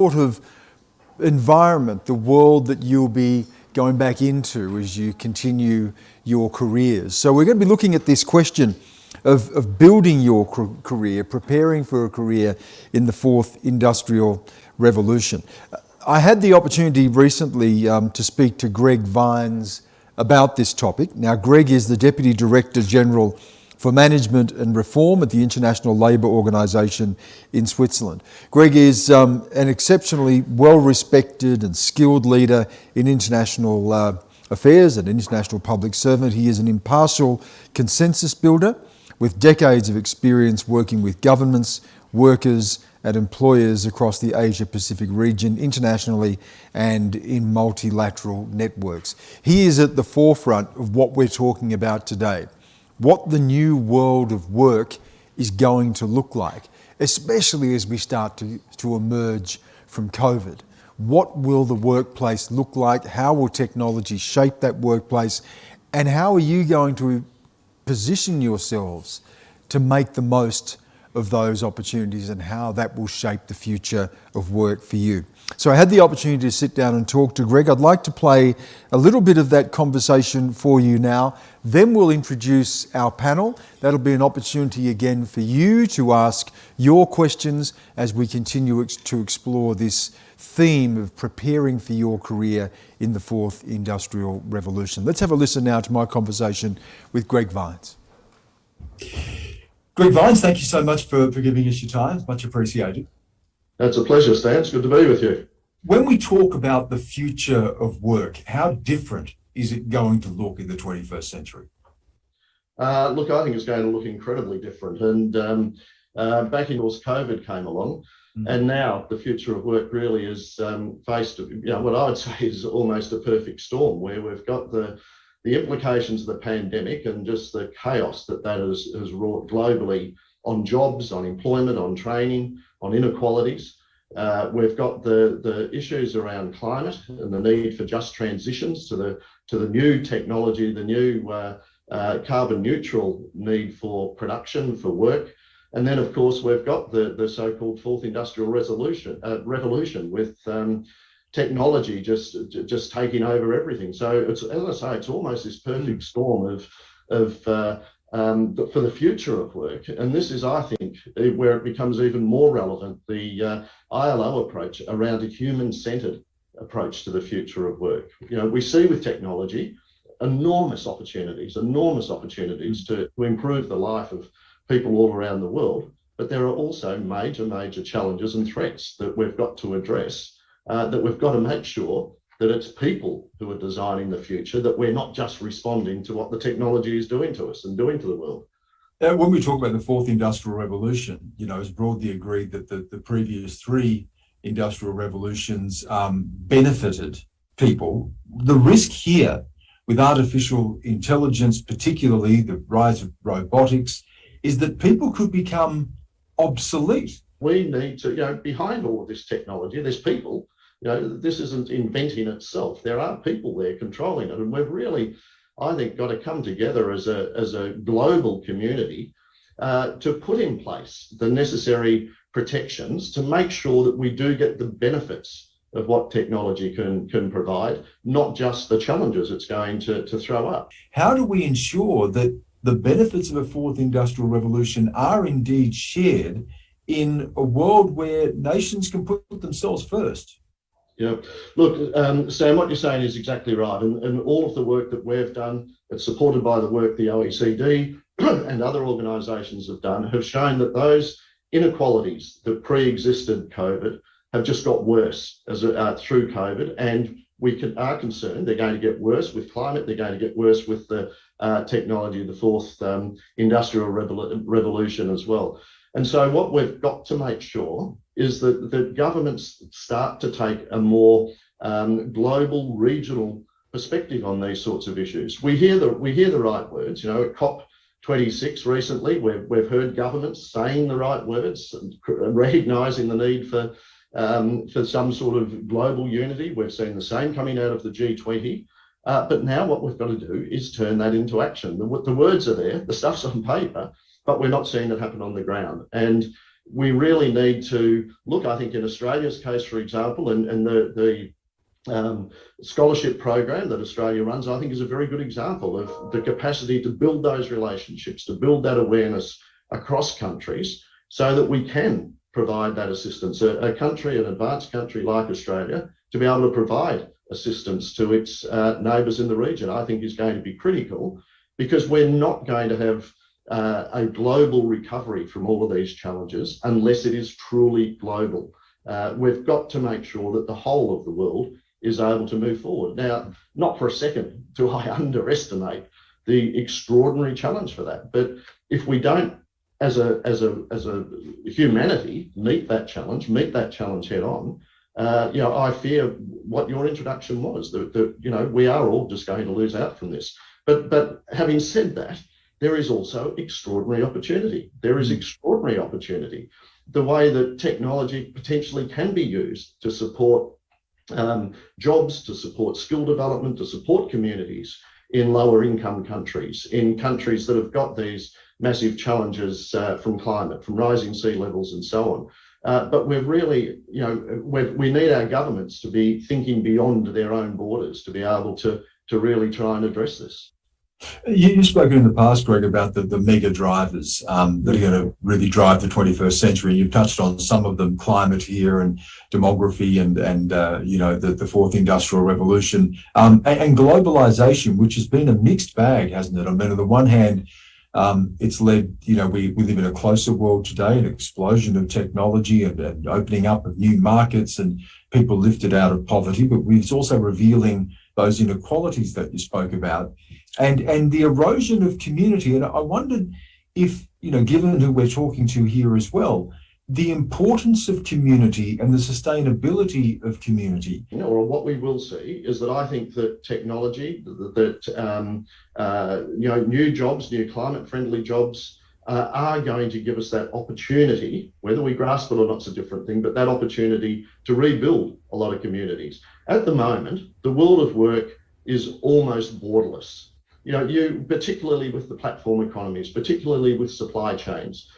sort of environment, the world that you'll be going back into as you continue your careers. So we're going to be looking at this question of, of building your career, preparing for a career in the fourth industrial revolution. I had the opportunity recently um, to speak to Greg Vines about this topic. Now, Greg is the Deputy Director General for Management and Reform at the International Labour Organization in Switzerland. Greg is um, an exceptionally well-respected and skilled leader in international uh, affairs and international public servant. He is an impartial consensus builder with decades of experience working with governments, workers and employers across the Asia Pacific region, internationally and in multilateral networks. He is at the forefront of what we're talking about today, what the new world of work is going to look like, especially as we start to, to emerge from COVID. What will the workplace look like? How will technology shape that workplace? And how are you going to position yourselves to make the most of those opportunities and how that will shape the future of work for you. So I had the opportunity to sit down and talk to Greg. I'd like to play a little bit of that conversation for you now. Then we'll introduce our panel. That'll be an opportunity again for you to ask your questions as we continue to explore this theme of preparing for your career in the fourth industrial revolution. Let's have a listen now to my conversation with Greg Vines. Greg Vines, thank you so much for, for giving us your time. Much appreciated. It's a pleasure, Stan. It's good to be with you. When we talk about the future of work, how different is it going to look in the 21st century? Uh, look, I think it's going to look incredibly different. And um, uh, back in course, COVID came along, mm. and now the future of work really is um, faced, you know, what I would say is almost a perfect storm, where we've got the the implications of the pandemic and just the chaos that that has, has wrought globally on jobs, on employment, on training, on inequalities. Uh, we've got the, the issues around climate and the need for just transitions to the, to the new technology, the new uh, uh, carbon neutral need for production, for work. And then, of course, we've got the, the so-called fourth industrial resolution, uh, revolution with um, technology just just taking over everything. So it's as I say, it's almost this perfect storm of of uh, um, for the future of work. And this is, I think, where it becomes even more relevant, the uh, ILO approach around a human-centered approach to the future of work. You know, we see with technology enormous opportunities, enormous opportunities to, to improve the life of people all around the world. But there are also major, major challenges and threats that we've got to address uh, that we've got to make sure that it's people who are designing the future, that we're not just responding to what the technology is doing to us and doing to the world. Uh, when we talk about the fourth industrial revolution, you know, it's broadly agreed that the, the previous three industrial revolutions um, benefited people. The risk here with artificial intelligence, particularly the rise of robotics, is that people could become obsolete. We need to, you know, behind all of this technology, there's people you know, this isn't inventing itself. There are people there controlling it. And we've really, I think, got to come together as a, as a global community uh, to put in place the necessary protections to make sure that we do get the benefits of what technology can, can provide, not just the challenges it's going to, to throw up. How do we ensure that the benefits of a fourth industrial revolution are indeed shared in a world where nations can put themselves first? Yeah, look, um, Sam, what you're saying is exactly right. And, and all of the work that we've done, it's supported by the work the OECD and other organisations have done, have shown that those inequalities that pre-existed COVID have just got worse as uh, through COVID. And we can, are concerned they're going to get worse with climate, they're going to get worse with the uh, technology, the fourth um, industrial revol revolution as well. And so what we've got to make sure is that, that governments start to take a more um, global, regional perspective on these sorts of issues. We hear the, we hear the right words, you know, at COP26 recently, we've, we've heard governments saying the right words and recognising the need for, um, for some sort of global unity. We've seen the same coming out of the G20. Uh, but now what we've got to do is turn that into action. The, the words are there, the stuff's on paper, but we're not seeing it happen on the ground. And we really need to look, I think, in Australia's case, for example, and, and the, the um, scholarship program that Australia runs, I think is a very good example of the capacity to build those relationships, to build that awareness across countries so that we can provide that assistance. A, a country, an advanced country like Australia, to be able to provide assistance to its uh, neighbours in the region, I think is going to be critical because we're not going to have uh, a global recovery from all of these challenges unless it is truly global. Uh, we've got to make sure that the whole of the world is able to move forward. Now, not for a second do I underestimate the extraordinary challenge for that, but if we don't, as a as a as a humanity, meet that challenge, meet that challenge head on, uh, you know, I fear what your introduction was that, that you know we are all just going to lose out from this. But but having said that, there is also extraordinary opportunity. There is extraordinary opportunity. The way that technology potentially can be used to support um, jobs, to support skill development, to support communities in lower income countries, in countries that have got these massive challenges uh, from climate, from rising sea levels and so on. Uh, but we've really, you know, we need our governments to be thinking beyond their own borders to be able to, to really try and address this. You, have spoken in the past, Greg, about the, the mega drivers um, that are going to really drive the 21st century. You've touched on some of them, climate here and demography and, and uh, you know, the, the fourth industrial revolution um, and, and, globalization, which has been a mixed bag, hasn't it? I mean, on the one hand, um, it's led, you know, we, we live in a closer world today, an explosion of technology and, and opening up of new markets and people lifted out of poverty, but it's also revealing those inequalities that you spoke about and, and the erosion of community. And I wondered if, you know, given who we're talking to here as well, the importance of community and the sustainability of community. You know, what we will see is that I think that technology, that, that um, uh, you know, new jobs, new climate-friendly jobs, uh, are going to give us that opportunity, whether we grasp it or not, is a different thing, but that opportunity to rebuild a lot of communities. At the moment, the world of work is almost borderless. You know, you particularly with the platform economies, particularly with supply chains,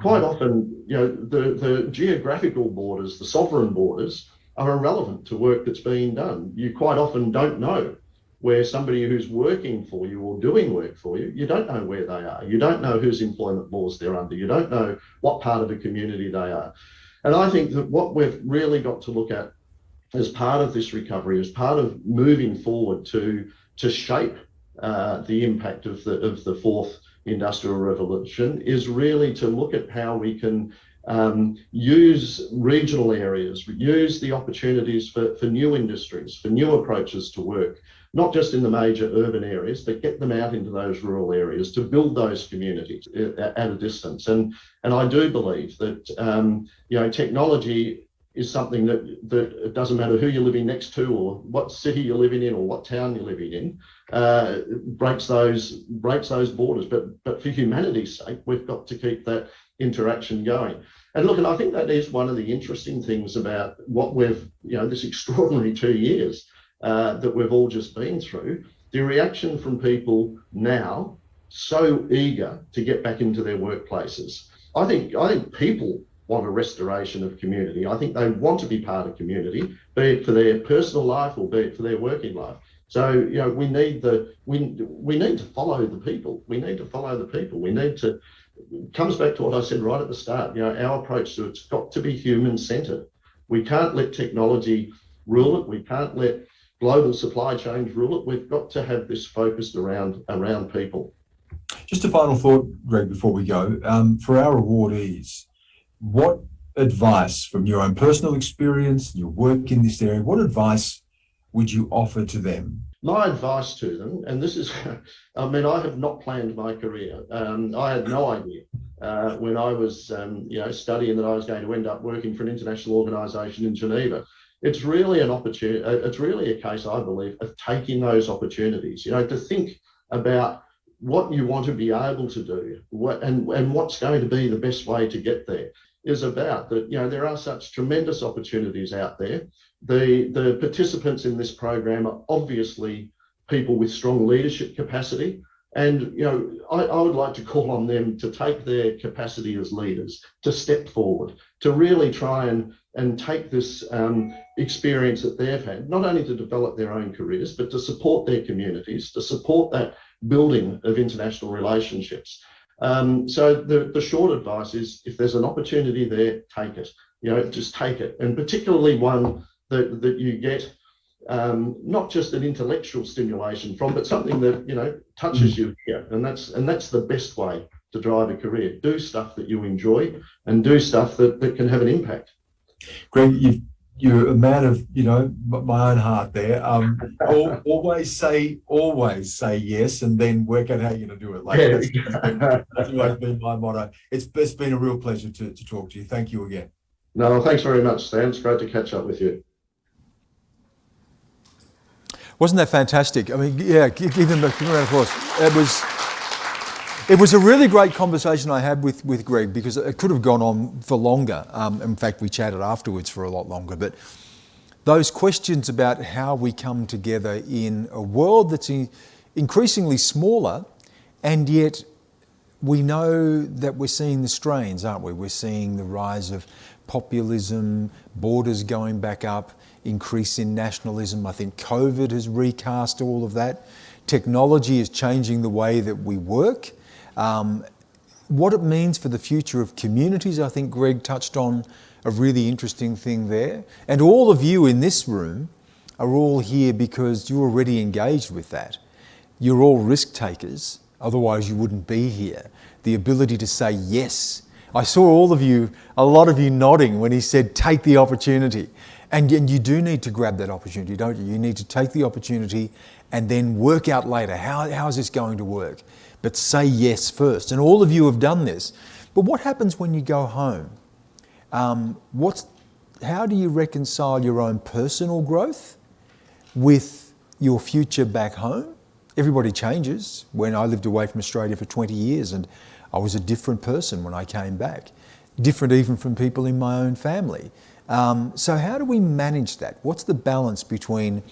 quite often, you know, the, the geographical borders, the sovereign borders, are irrelevant to work that's being done. You quite often don't know where somebody who's working for you or doing work for you, you don't know where they are. You don't know whose employment laws they're under. You don't know what part of the community they are. And I think that what we've really got to look at as part of this recovery, as part of moving forward to, to shape uh, the impact of the, of the fourth industrial revolution is really to look at how we can um, use regional areas, use the opportunities for, for new industries, for new approaches to work, not just in the major urban areas, but get them out into those rural areas to build those communities at a distance. And, and I do believe that, um, you know, technology is something that, that it doesn't matter who you're living next to or what city you're living in or what town you're living in, uh, breaks those breaks those borders. But but for humanity's sake, we've got to keep that interaction going. And look, and I think that is one of the interesting things about what we've, you know, this extraordinary two years uh, that we've all just been through. The reaction from people now, so eager to get back into their workplaces. I think I think people want a restoration of community. I think they want to be part of community, be it for their personal life or be it for their working life. So you know we need the we we need to follow the people. We need to follow the people. We need to comes back to what I said right at the start. You know our approach to it's got to be human centered. We can't let technology rule it. We can't let global supply chains rule it. We've got to have this focused around around people. Just a final thought, Greg, before we go. Um, for our awardees, what advice from your own personal experience, your work in this area, what advice would you offer to them? My advice to them, and this is, I mean, I have not planned my career. Um, I had no idea uh, when I was, um, you know, studying that I was going to end up working for an international organisation in Geneva. It's really an opportunity. Uh, it's really a case, I believe, of taking those opportunities. You know, to think about what you want to be able to do, what and and what's going to be the best way to get there is about that you know there are such tremendous opportunities out there the the participants in this program are obviously people with strong leadership capacity And you know, I, I, would like to call on them to take their capacity as leaders to step forward, to really try and and take this um, experience that they've had, not only to develop their own careers, but to support their communities, to support that building of international relationships. Um, so the, the short advice is if there's an opportunity there, take it. You know, just take it. And particularly one that, that you get um, not just an intellectual stimulation from, but something that, you know, touches you here. And that's and that's the best way to drive a career. Do stuff that you enjoy and do stuff that, that can have an impact. Greg, you you're a man of you know my own heart there. Um, always say always say yes, and then work out how you're going to do it. Like that's, that's always been my motto. It's it's been a real pleasure to to talk to you. Thank you again. No, thanks very much, Stan. It's great to catch up with you. Wasn't that fantastic? I mean, yeah, give them a round of applause. It was. It was a really great conversation I had with, with Greg because it could have gone on for longer. Um, in fact, we chatted afterwards for a lot longer. But those questions about how we come together in a world that's increasingly smaller, and yet we know that we're seeing the strains, aren't we? We're seeing the rise of populism, borders going back up, increase in nationalism. I think COVID has recast all of that. Technology is changing the way that we work. Um, what it means for the future of communities, I think Greg touched on a really interesting thing there. And all of you in this room are all here because you're already engaged with that. You're all risk takers, otherwise you wouldn't be here. The ability to say yes. I saw all of you, a lot of you nodding when he said, take the opportunity. And, and you do need to grab that opportunity, don't you? You need to take the opportunity and then work out later, how, how is this going to work? But say yes first. And all of you have done this. But what happens when you go home? Um, what's, how do you reconcile your own personal growth with your future back home? Everybody changes. When I lived away from Australia for 20 years and I was a different person when I came back, different even from people in my own family. Um, so how do we manage that? What's the balance between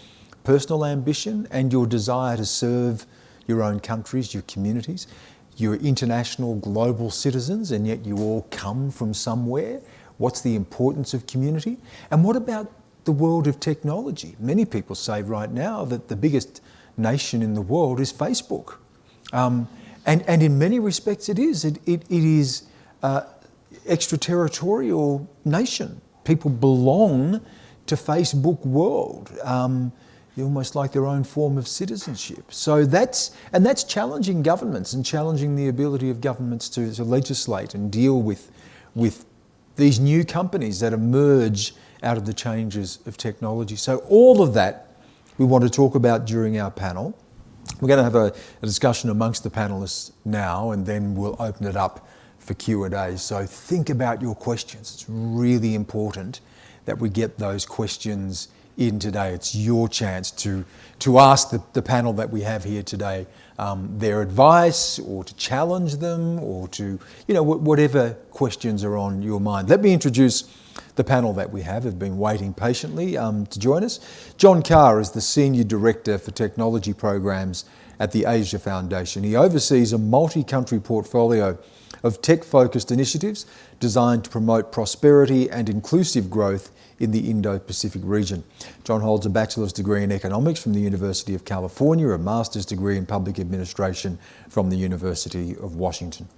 personal ambition and your desire to serve your own countries, your communities. You're international, global citizens, and yet you all come from somewhere. What's the importance of community? And what about the world of technology? Many people say right now that the biggest nation in the world is Facebook. Um, and, and in many respects it is. It, it, it is uh, extraterritorial nation. People belong to Facebook world. Um, almost like their own form of citizenship. So that's, and that's challenging governments and challenging the ability of governments to, to legislate and deal with, with these new companies that emerge out of the changes of technology. So all of that we want to talk about during our panel. We're going to have a, a discussion amongst the panelists now and then we'll open it up for Q&A. So think about your questions. It's really important that we get those questions in today. It's your chance to, to ask the, the panel that we have here today um, their advice or to challenge them or to, you know, whatever questions are on your mind. Let me introduce the panel that we have, have been waiting patiently um, to join us. John Karr is the Senior Director for Technology Programs at the Asia Foundation. He oversees a multi-country portfolio of tech-focused initiatives designed to promote prosperity and inclusive growth in the Indo-Pacific region. John holds a bachelor's degree in economics from the University of California, a master's degree in public administration from the University of Washington.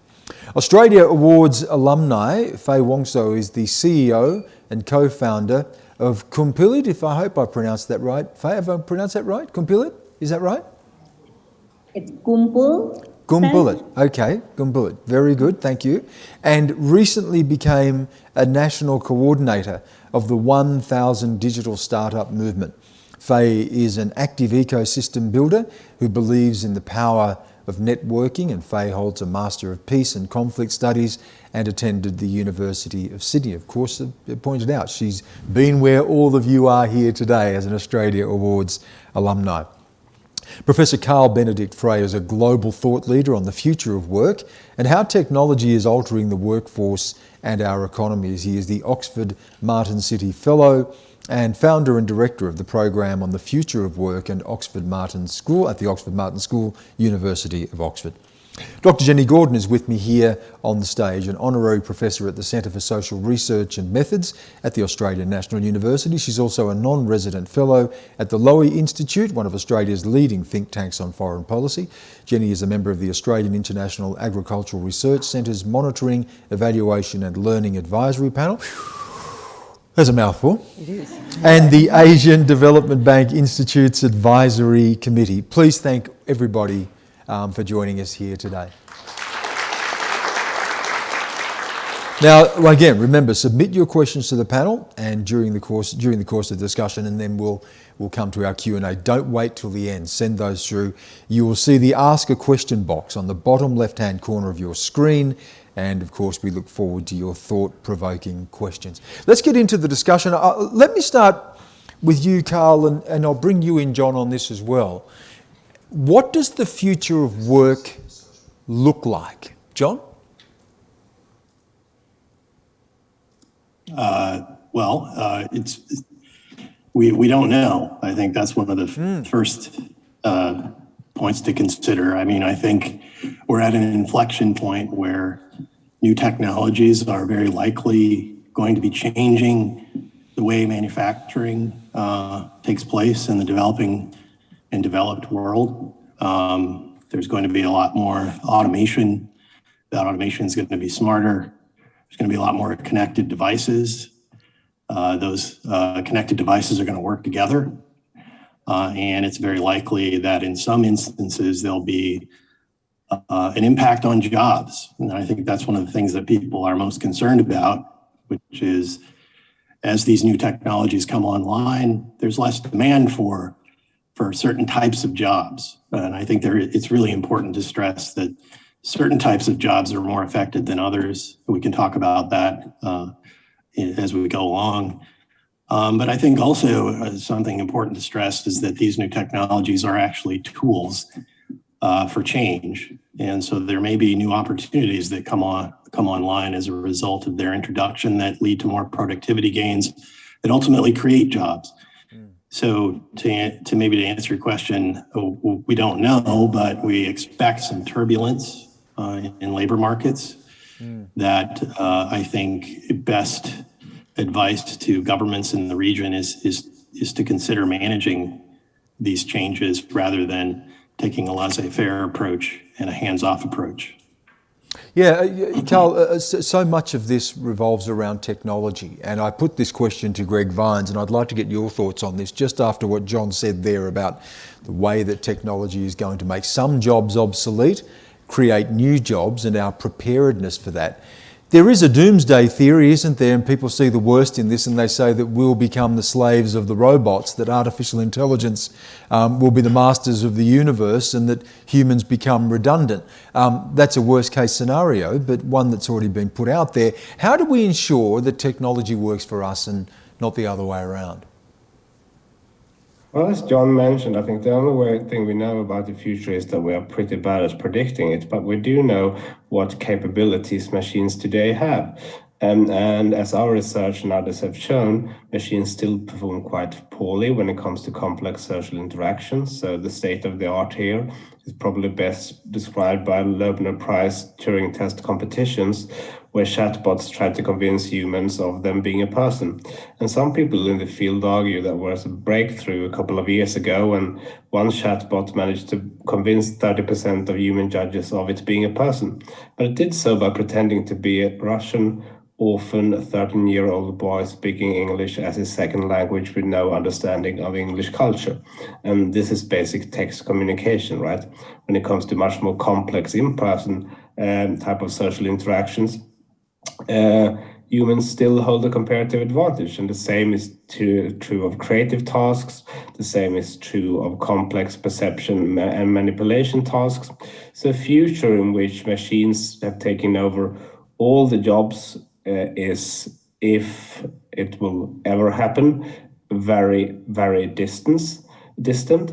Australia Awards alumni, Faye Wongso is the CEO and co-founder of Kumpilit, if I hope I pronounced that right. Faye, have I pronounced that right? Kumpilit, is that right? It's Kumpul. Gumbullet, okay, Gumbullet, very good, thank you. And recently became a national coordinator of the 1000 Digital Startup Movement. Faye is an active ecosystem builder who believes in the power of networking and Faye holds a Master of Peace and Conflict Studies and attended the University of Sydney. Of course, it pointed out she's been where all of you are here today as an Australia Awards alumni. Professor Carl Benedikt Frey is a global thought leader on the future of work and how technology is altering the workforce and our economies. He is the Oxford Martin Citi Fellow and founder and director of the program on the future of work at Oxford Martin School at the Oxford Martin School, University of Oxford. Dr Jenny Gordon is with me here on the stage, an honorary professor at the Centre for Social Research and Methods at the Australian National University. She's also a non-resident fellow at the Lowy Institute, one of Australia's leading think tanks on foreign policy. Jenny is a member of the Australian International Agricultural Research Centre's Monitoring, Evaluation and Learning Advisory Panel. There's a mouthful. It is. And the Asian Development Bank Institute's Advisory Committee. Please thank everybody um, for joining us here today. Now, again, remember, submit your questions to the panel and during the course during the course of the discussion, and then we'll we'll come to our Q and A. Don't wait till the end. Send those through. You will see the Ask a Question box on the bottom left-hand corner of your screen, and of course, we look forward to your thought-provoking questions. Let's get into the discussion. Uh, let me start with you, Carl, and, and I'll bring you in, John, on this as well. What does the future of work look like? John? Uh, well, uh, it's we we don't know. I think that's one of the Hmm. first uh, points to consider. I mean, I think we're at an inflection point where new technologies are very likely going to be changing the way manufacturing uh, takes place in the developing and developed world. Um, there's going to be a lot more automation. That automation is going to be smarter. There's going to be a lot more connected devices. Uh, those uh, connected devices are going to work together. Uh, and it's very likely that in some instances, there'll be uh, an impact on jobs. And I think that's one of the things that people are most concerned about, which is as these new technologies come online, there's less demand for for certain types of jobs. And I think there, it's really important to stress that certain types of jobs are more affected than others. We can talk about that uh, as we go along. Um, but I think also uh, something important to stress is that these new technologies are actually tools uh, for change. And so there may be new opportunities that come on come online as a result of their introduction that lead to more productivity gains that ultimately create jobs. So to, to maybe to answer your question, oh, we don't know, but we expect some turbulence uh, in labor markets that uh, I think best advice to governments in the region is, is, is to consider managing these changes rather than taking a laissez-faire approach and a hands-off approach. Yeah, uh, Carl, uh, so much of this revolves around technology. And I put this question to Greg Vines, and I'd like to get your thoughts on this just after what John said there about the way that technology is going to make some jobs obsolete, create new jobs, and our preparedness for that. There is a doomsday theory, isn't there? And people see the worst in this and they say that we'll become the slaves of the robots, that artificial intelligence um, will be the masters of the universe and that humans become redundant. Um, that's a worst case scenario, but one that's already been put out there. How do we ensure that technology works for us and not the other way around? Well, as John mentioned, I think the only way, thing we know about the future is that we are pretty bad at predicting it, but we do know what capabilities machines today have. Um, and as our research and others have shown, machines still perform quite poorly when it comes to complex social interactions. So the state of the art here is probably best described by Loebner Prize Turing test competitions, where chatbots try to convince humans of them being a person. And some people in the field argue that was a breakthrough a couple of years ago when one chatbot managed to convince 30% of human judges of it being a person. But it did so by pretending to be a Russian orphan 13 year old boy speaking English as his second language with no understanding of English culture. And this is basic text communication, right? When it comes to much more complex in person um, type of social interactions, humans still hold a comparative advantage. And the same is to, true of creative tasks. The same is true of complex perception and manipulation tasks. So a future in which machines have taken over all the jobs uh, is, if it will ever happen, very, very distance, distant.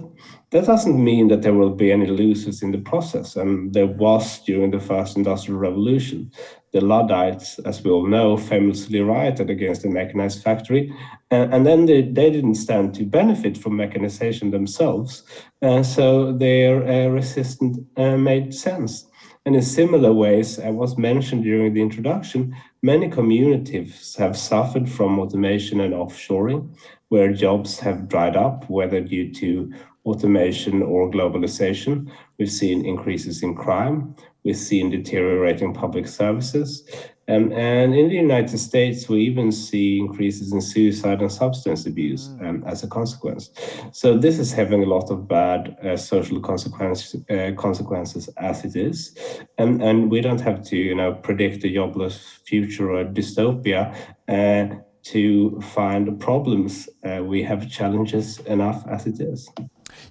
That doesn't mean that there will be any losers in the process, and there was during the first industrial revolution. The Luddites, as we all know, famously rioted against the mechanized factory, and, and then they, they didn't stand to benefit from mechanization themselves, uh, so their uh, resistance uh, made sense. And in similar ways, as was mentioned during the introduction, many communities have suffered from automation and offshoring, where jobs have dried up, whether due to automation or globalization. We've seen increases in crime. We've seen deteriorating public services. Um, and in the United States, we even see increases in suicide and substance abuse um, as a consequence. So this is having a lot of bad uh, social consequence, uh, consequences as it is. And, and we don't have to, you know, predict a jobless future or dystopia uh, to find problems. Uh, we have challenges enough as it is.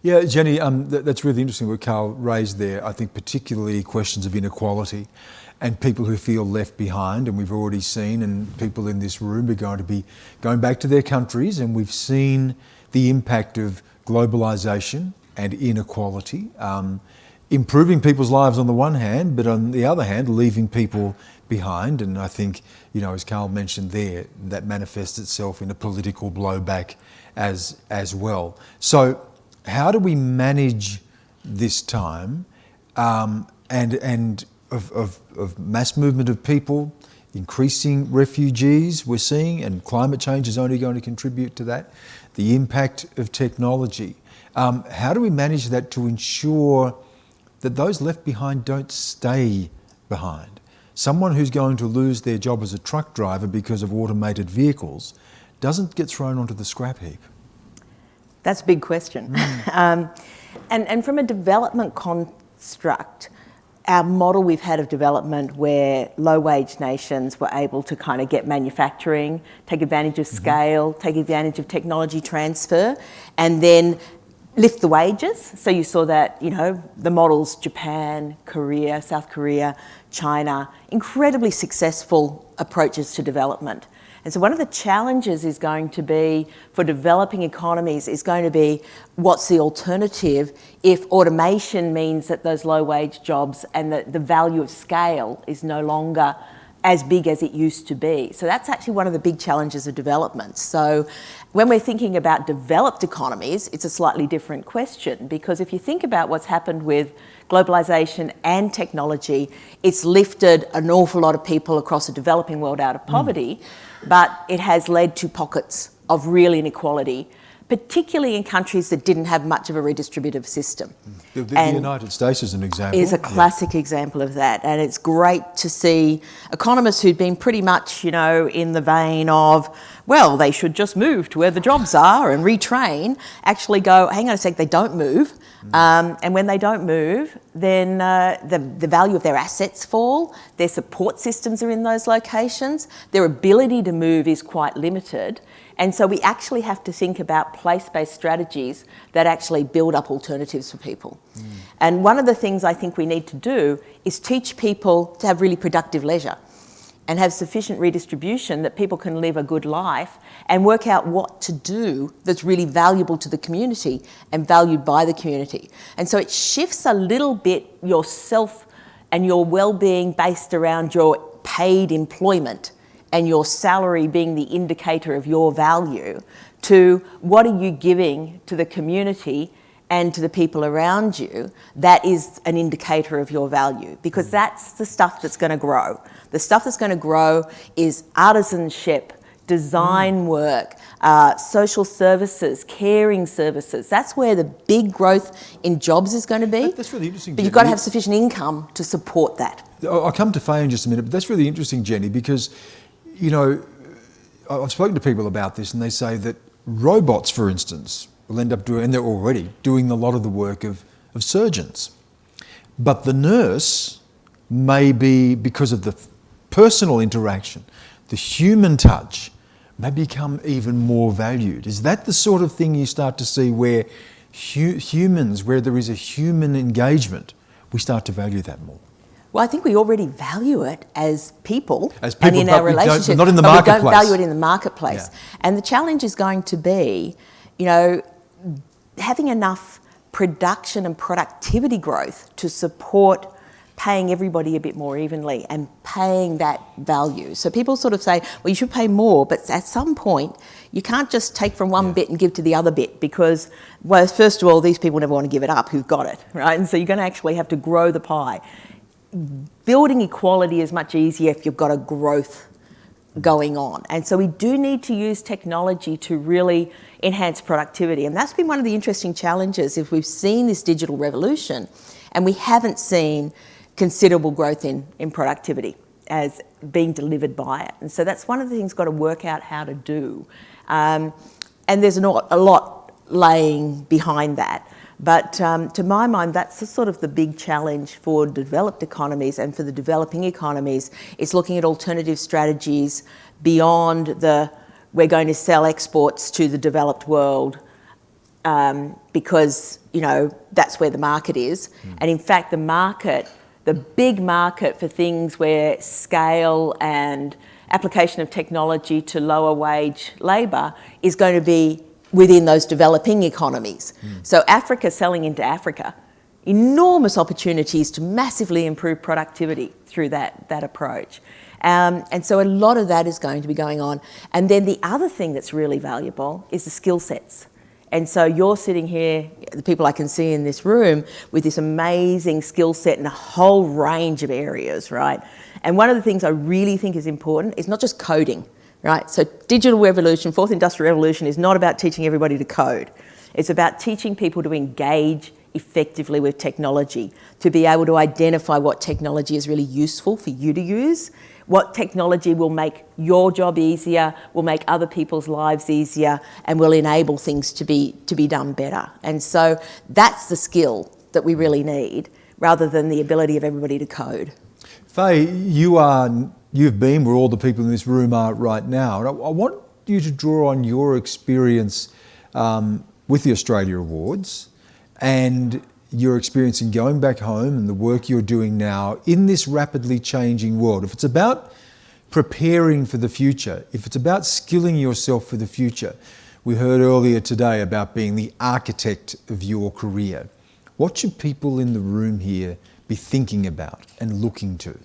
Yeah, Jenny, um, th that's really interesting what Carl raised there. I think particularly questions of inequality and people who feel left behind. And we've already seen, and people in this room are going to be going back to their countries, and we've seen the impact of globalisation and inequality, um, improving people's lives on the one hand, but on the other hand, leaving people behind. And I think, you know, as Carl mentioned there, that manifests itself in a political blowback as as well. So how do we manage this time um, and, and of, of, of mass movement of people, increasing refugees we're seeing, and climate change is only going to contribute to that, the impact of technology. Um, how do we manage that to ensure that those left behind don't stay behind? Someone who's going to lose their job as a truck driver because of automated vehicles doesn't get thrown onto the scrap heap. That's a big question. Mm. um, and, and from a development construct, our model we've had of development where low wage nations were able to kind of get manufacturing, take advantage of mm-hmm. scale, mm -hmm. take advantage of technology transfer, and then lift the wages. So you saw that, you know, the models Japan, Korea, South Korea, China, incredibly successful approaches to development. And so one of the challenges is going to be for developing economies is going to be what's the alternative if automation means that those low wage jobs and the, the value of scale is no longer as big as it used to be. So that's actually one of the big challenges of development. So when we're thinking about developed economies, it's a slightly different question because if you think about what's happened with globalization and technology, it's lifted an awful lot of people across the developing world out of mm. poverty. Mm but it has led to pockets of real inequality, particularly in countries that didn't have much of a redistributive system. The, the, the United States is an example. Is a classic yeah. example of that. And it's great to see economists who'd been pretty much, you know, in the vein of, well, they should just move to where the jobs are and retrain, actually go, hang on a sec, they don't move. Um, and when they don't move, then uh, the, the value of their assets fall, their support systems are in those locations, their ability to move is quite limited. And so we actually have to think about place-based strategies that actually build up alternatives for people. Mm. And one of the things I think we need to do is teach people to have really productive leisure and have sufficient redistribution that people can live a good life and work out what to do that's really valuable to the community and valued by the community. And so it shifts a little bit yourself and your well-being based around your paid employment and your salary being the indicator of your value to what are you giving to the community and to the people around you, that is an indicator of your value because that's the stuff that's going to grow. The stuff that's going to grow is artisanship, design work, uh, social services, caring services. That's where the big growth in jobs is going to be. That's really interesting. But you've got to have sufficient income to support that. I'll come to Faye in just a minute, but that's really interesting, Jenny, because, you know, I've spoken to people about this and they say that robots, for instance, will end up doing, and they're already doing a lot of the work of, of surgeons. But the nurse may be, because of the personal interaction, the human touch, may become even more valued. Is that the sort of thing you start to see where hu humans, where there is a human engagement, we start to value that more? Well, I think we already value it as people, as people and in our relationship, not in the but marketplace. we don't value it in the marketplace. Yeah. And the challenge is going to be, you know, having enough production and productivity growth to support paying everybody a bit more evenly and paying that value. So people sort of say, well, you should pay more, but at some point, you can't just take from one bit and give to the other bit because, well, first of all, these people never want to give it up who've got it, right? And so you're going to actually have to grow the pie. Building equality is much easier if you've got a growth going on. And so we do need to use technology to really enhance productivity. And that's been one of the interesting challenges if we've seen this digital revolution and we haven't seen considerable growth in, in productivity as being delivered by it. And so that's one of the things got to work out how to do. Um, and there's not a lot laying behind that. But um, to my mind, that's the sort of the big challenge for developed economies and for the developing economies is looking at alternative strategies beyond the we're going to sell exports to the developed world um, because you know that's where the market is. Mm. And in fact, the market, the big market for things where scale and application of technology to lower wage labour is going to be within those developing economies. Mm. So Africa selling into Africa, enormous opportunities to massively improve productivity through that, that approach. Um, and so a lot of that is going to be going on. And then the other thing that's really valuable is the skill sets. And so you're sitting here, the people I can see in this room, with this amazing skill set in a whole range of areas, right? And one of the things I really think is important is not just coding right? So digital revolution, fourth industrial revolution is not about teaching everybody to code. It's about teaching people to engage effectively with technology, to be able to identify what technology is really useful for you to use, what technology will make your job easier, will make other people's lives easier, and will enable things to be, to be done better. And so that's the skill that we really need, rather than the ability of everybody to code. Faye, you are you've been where all the people in this room are right now. And I, I want you to draw on your experience um, with the Australia Awards and your experience in going back home and the work you're doing now in this rapidly changing world. If it's about preparing for the future, if it's about skilling yourself for the future, we heard earlier today about being the architect of your career. What should people in the room here be thinking about and looking to?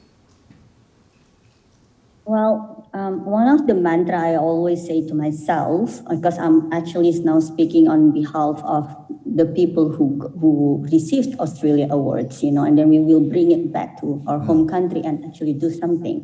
Well, um, one of the mantra I always say to myself, because I'm actually now speaking on behalf of the people who who received Australia awards, you know, and then we will bring it back to our home country and actually do something.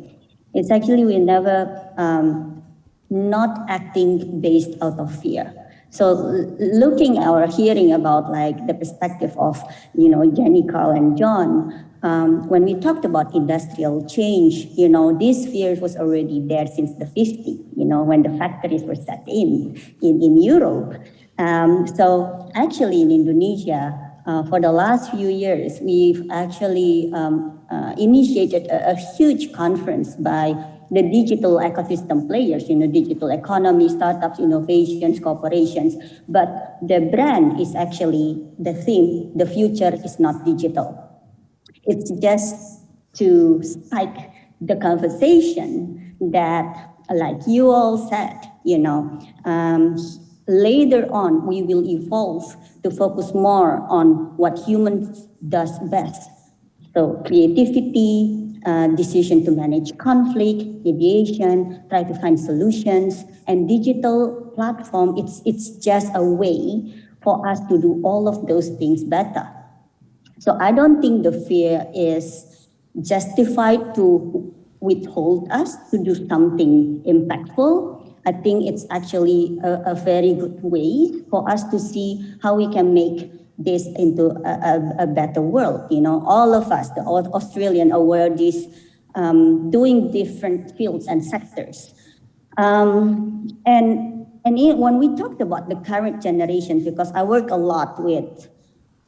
It's actually we never um, not acting based out of fear. So looking or hearing about like the perspective of, you know, Jenny, Carl, and John, um, when we talked about industrial change, you know, this fear was already there since the 50s, you know, when the factories were set in, in, in Europe. Um, so actually in Indonesia, uh, for the last few years, we've actually um, uh, initiated a, a, huge conference by the digital ecosystem players, you know, digital economy, startups, innovations, corporations. But the brand is actually the theme, the future is not digital it's just to spike the conversation that, like you all said, you know, um, later on we will evolve to focus more on what humans does best. So creativity, uh, decision to manage conflict, mediation, try to find solutions, and digital platform, it's, it's just a way for us to do all of those things better. So I don't think the fear is justified to withhold us to do something impactful. I think it's actually a, a very good way for us to see how we can make this into a, a, a better world. You know, all of us, the Australian awardees, um, doing different fields and sectors. Um, and and it, when we talked about the current generation, because I work a lot with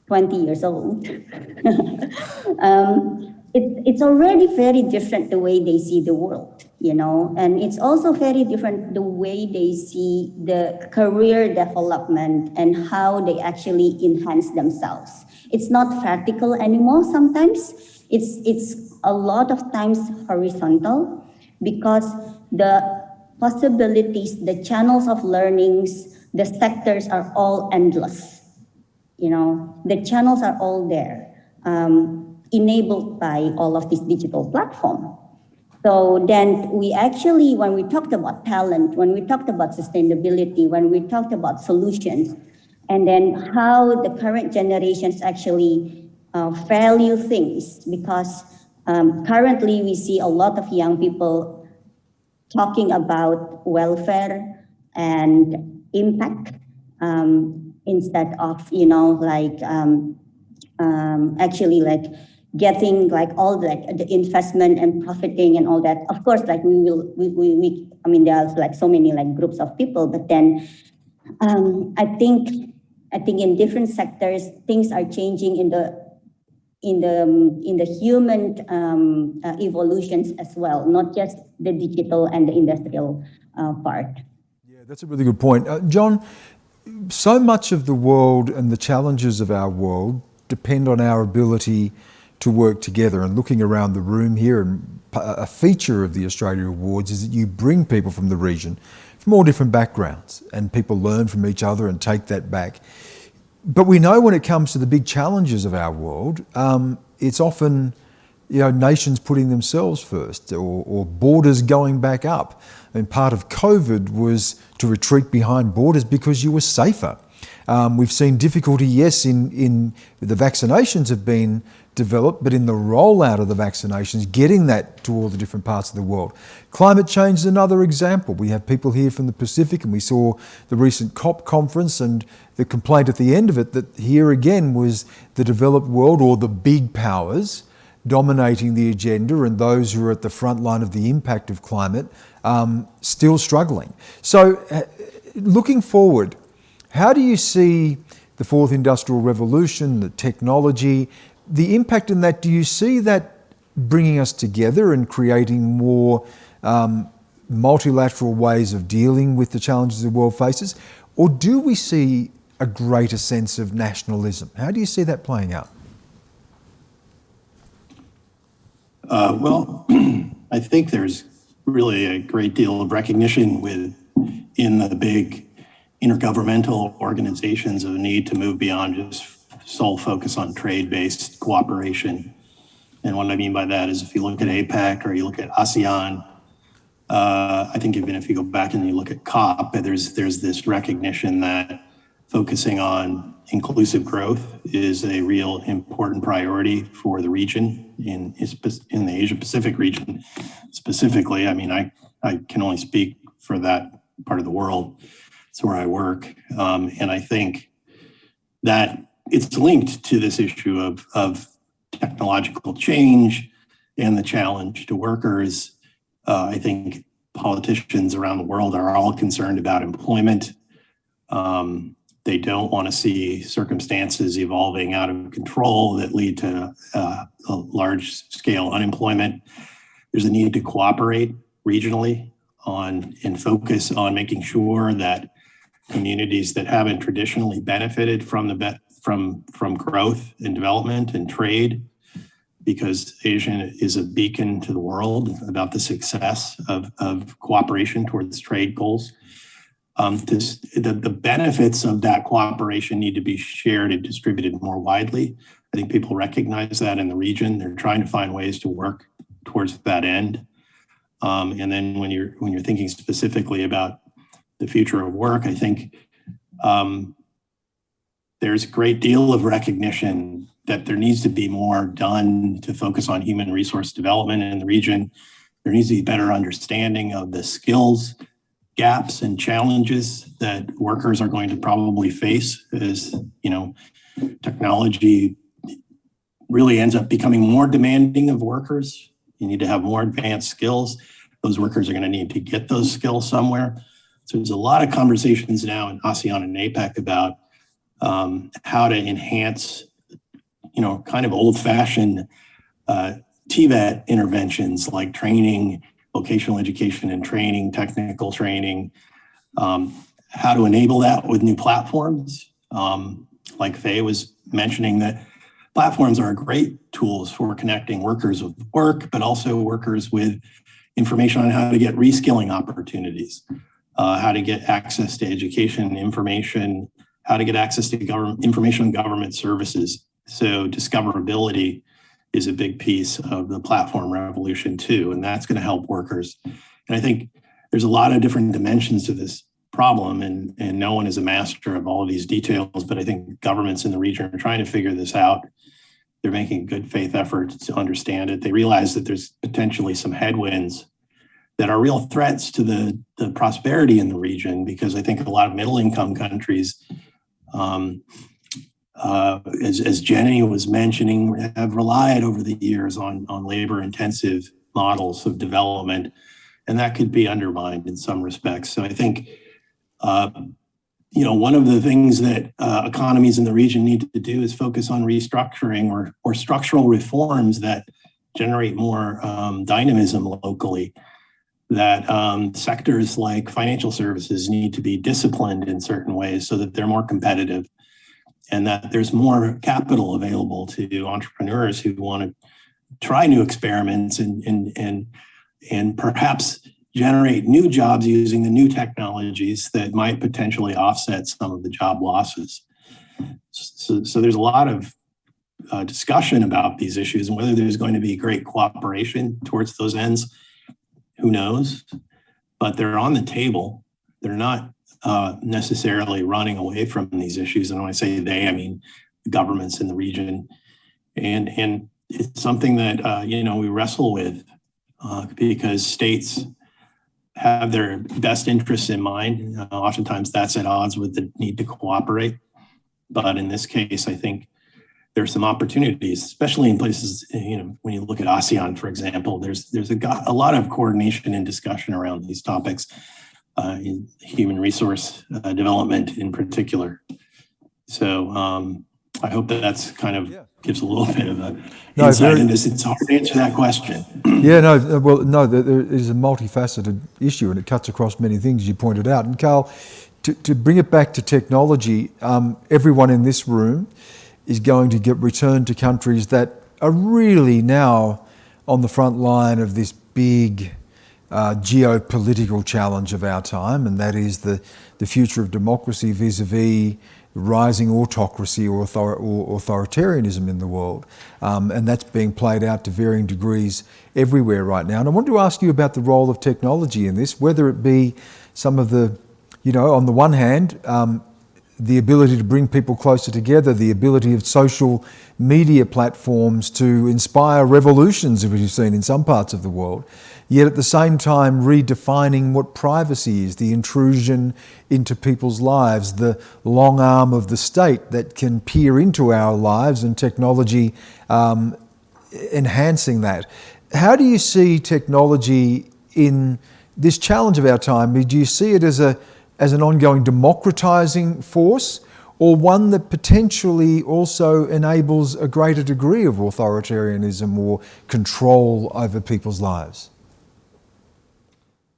20 years old. um, it, it's already very different the way they see the world, you know, and it's also very different the way they see the career development and how they actually enhance themselves. It's not vertical anymore sometimes. It's, it's a lot of times horizontal because the possibilities, the channels of learnings, the sectors are all endless you know, the channels are all there. Um, enabled by all of this digital platform. So then we actually, when we talked about talent, when we talked about sustainability, when we talked about solutions, and then how the current generations actually uh, value things, because um, currently we see a lot of young people talking about welfare and impact um, instead of, you know, like um, um actually like getting like all the, like the investment and profiting and all that. Of course, like we will, we, we, we I mean, there's like so many like groups of people, but then um, I think, I think in different sectors, things are changing in the, in the, in the human um, uh, evolutions as well, not just the digital and the industrial uh, part. Yeah, that's a really good point. Uh, John, so much of the world and the challenges of our world depend on our ability to work together. And looking around the room here, and a feature of the Australia Awards is that you bring people from the region from all different backgrounds and people learn from each other and take that back. But we know when it comes to the big challenges of our world, um, it's often you know, nations putting themselves first or, or, borders going back up. And part of COVID was to retreat behind borders because you were safer. Um, we've seen difficulty, yes, in, in the vaccinations have been developed, but in the rollout of the vaccinations, getting that to all the different parts of the world. Climate change is another example. We have people here from the Pacific, and we saw the recent COP conference, and the complaint at the end of it that here again was the developed world or the big powers dominating the agenda and those who are at the front line of the impact of climate um, still struggling. So, uh, looking forward, how do you see the fourth industrial revolution, the technology, the impact in that, do you see that bringing us together and creating more um, multilateral ways of dealing with the challenges the world faces? Or do we see a greater sense of nationalism? How do you see that playing out? Uh, well, I think there's really a great deal of recognition with in the big intergovernmental organizations of the need to move beyond just sole focus on trade-based cooperation. And what I mean by that is if you look at APEC or you look at ASEAN, uh, I think even if you go back and you look at COP, there's there's this recognition that focusing on inclusive growth is a real important priority for the region in in the Asia Pacific region specifically. I mean, I I can only speak for that part of the world. It's where I work, um, and I think that it's linked to this issue of, of technological change and the challenge to workers. Uh, I think politicians around the world are all concerned about employment. Um, they don't want to see circumstances evolving out of control that lead to uh, large scale unemployment. There's a need to cooperate regionally on and focus on making sure that communities that haven't traditionally benefited from the from from growth and development and trade because Asia is a beacon to the world about the success of, of cooperation towards trade goals. Um, this, the, the benefits of that cooperation need to be shared and distributed more widely. I think people recognize that in the region. They're trying to find ways to work towards that end. Um, and then when you're when you're thinking specifically about the future of work, I think um, there's a great deal of recognition that there needs to be more done to focus on human resource development in the region. There needs to be better understanding of the skills gaps and challenges that workers are going to probably face as you know technology really ends up becoming more demanding of workers. You need to have more advanced skills. Those workers are going to need to get those skills somewhere. So there's a lot of conversations now in ASEAN and APEC about um, how to enhance, you know, kind of old fashioned uh, TVET interventions like training, vocational education and training, technical training, um, how to enable that with new platforms. Um, like Faye was mentioning that platforms are great tools for connecting workers with work, but also workers with information on how to get reskilling opportunities, uh, how to get access to education, information, how to get access to government information on government services. So discoverability is a big piece of the platform revolution too, and that's going to help workers. And I think there's a lot of different dimensions to this problem, and and no one is a master of all of these details. But I think governments in the region are trying to figure this out. They're making good faith efforts to understand it. They realize that there's potentially some headwinds that are real threats to the, the prosperity in the region because I think a lot of middle income countries um, uh, as, as Jenny was mentioning, have relied over the years on, on labor intensive models of development, and that could be undermined in some respects. So I think, uh, you know, one of the things that uh, economies in the region need to do is focus on restructuring or, or structural reforms that generate more um, dynamism locally. That um, sectors like financial services need to be disciplined in certain ways so that they're more competitive and that there's more capital available to entrepreneurs who want to try new experiments and and and and perhaps generate new jobs using the new technologies that might potentially offset some of the job losses. So, so there's a lot of uh, discussion about these issues and whether there's going to be great cooperation towards those ends, who knows? But they're on the table. They're not uh, necessarily running away from these issues. And when I say they, I mean the governments in the region. And, and it's something that, uh, you know, we wrestle with uh, because states have their best interests in mind. Uh, oftentimes that's at odds with the need to cooperate. But in this case, I think there's some opportunities, especially in places, you know, when you look at ASEAN, for example, there's there's a, a lot of coordination and discussion around these topics uh, in human resource uh, development in particular. So um, I hope that that's kind of yeah. gives a little bit of a no, insight into this. It's hard to answer that question. yeah, no, well, no, there is a multifaceted issue and it cuts across many things you pointed out. And Carl, to, to bring it back to technology, um, everyone in this room is going to get returned to countries that are really now on the front line of this big uh, geopolitical challenge of our time, and that is the, the future of democracy vis-a-vis rising autocracy or, author or, authoritarianism in the world. Um, and that's being played out to varying degrees everywhere right now. And I wanted to ask you about the role of technology in this, whether it be some of the, you know, on the one hand, um, the ability to bring people closer together, the ability of social media platforms to inspire revolutions, as we've seen in some parts of the world, yet at the same time redefining what privacy is, the intrusion into people's lives, the long arm of the state that can peer into our lives and technology um, enhancing that. How do you see technology in this challenge of our time? Do you see it as a as an ongoing democratizing force or one that potentially also enables a greater degree of authoritarianism or control over people's lives?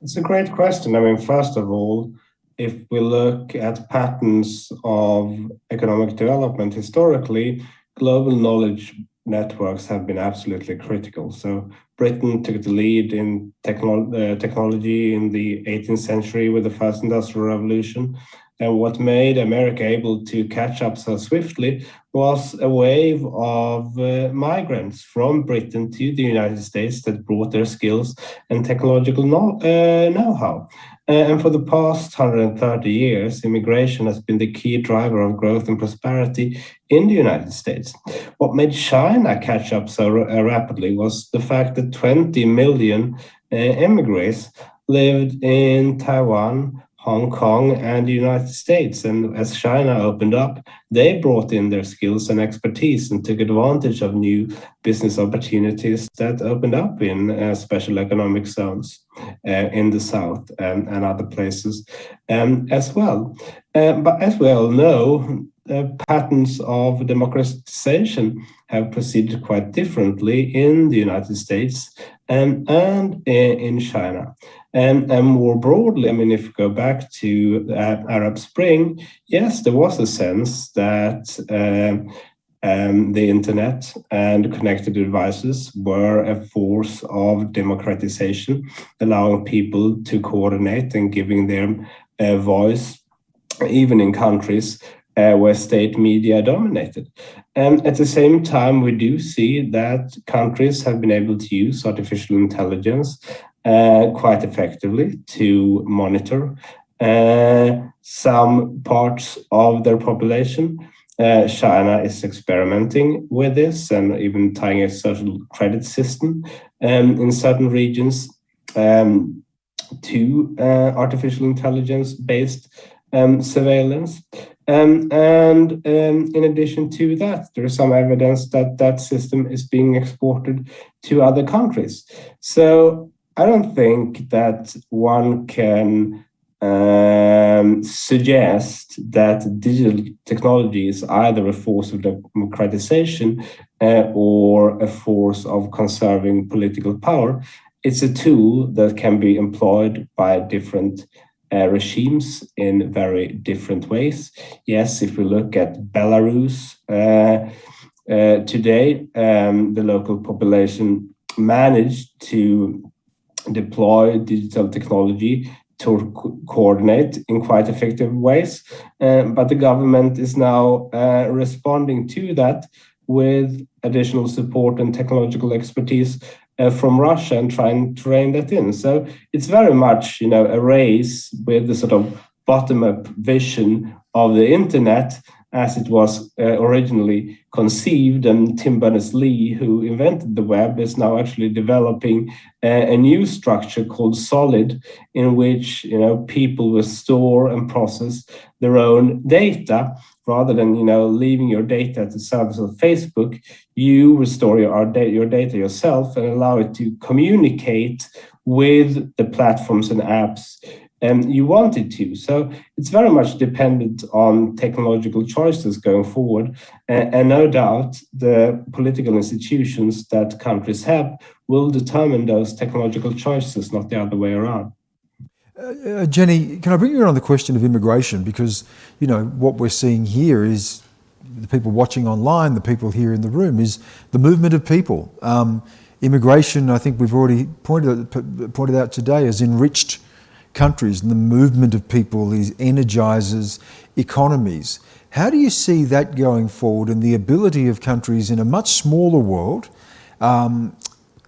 It's a great question. I mean, first of all, if we look at patterns of economic development historically, global knowledge networks have been absolutely critical. So Britain took the lead in technolo uh, technology in the 18th century with the first industrial revolution. And what made America able to catch up so swiftly was a wave of uh, migrants from Britain to the United States that brought their skills and technological uh, know-how. Uh, and for the past 130 years, immigration has been the key driver of growth and prosperity in the United States. What made China catch up so uh, rapidly was the fact that 20 million uh, immigrants lived in Taiwan, Hong Kong and the United States. And as China opened up, they brought in their skills and expertise and took advantage of new business opportunities that opened up in uh, special economic zones uh, in the South and, and other places um, as well. Uh, but as we all know, the patterns of democratization have proceeded quite differently in the United States and, and in China. And, and more broadly, I mean, if you go back to uh, Arab Spring, yes, there was a sense that um, um, the internet and connected devices were a force of democratization, allowing people to coordinate and giving them a voice, even in countries uh, where state media dominated. And at the same time, we do see that countries have been able to use artificial intelligence uh, quite effectively to monitor uh, some parts of their population. Uh, China is experimenting with this and even tying a social credit system um, in certain regions um, to uh, artificial intelligence based um, surveillance. Um, and um, in addition to that, there is some evidence that that system is being exported to other countries. So I don't think that one can um, suggest that digital technology is either a force of democratization uh, or a force of conserving political power. It's a tool that can be employed by different uh, regimes in very different ways. Yes, if we look at Belarus uh, uh, today, um, the local population managed to deploy digital technology to co coordinate in quite effective ways. Uh, but the government is now uh, responding to that with additional support and technological expertise uh, from Russia and trying to rein that in. So it's very much, you know, a race with the sort of bottom-up vision of the internet as it was uh, originally conceived. And Tim Berners-Lee, who invented the web, is now actually developing a, a, new structure called Solid, in which you know people will store and process their own data rather than you know leaving your data at the service of Facebook. You restore your, your data yourself and allow it to communicate with the platforms and apps um, you wanted to. So it's very much dependent on technological choices going forward. And, and, no doubt the political institutions that countries have will determine those technological choices, not the other way around. Uh, uh, Jenny, can I bring you on the question of immigration? Because, you know, what we're seeing here is the people watching online, the people here in the room, is the movement of people. Um, immigration, I think we've already pointed, pointed out today, has enriched countries and the movement of people is energizes economies. How do you see that going forward and the ability of countries in a much smaller world um,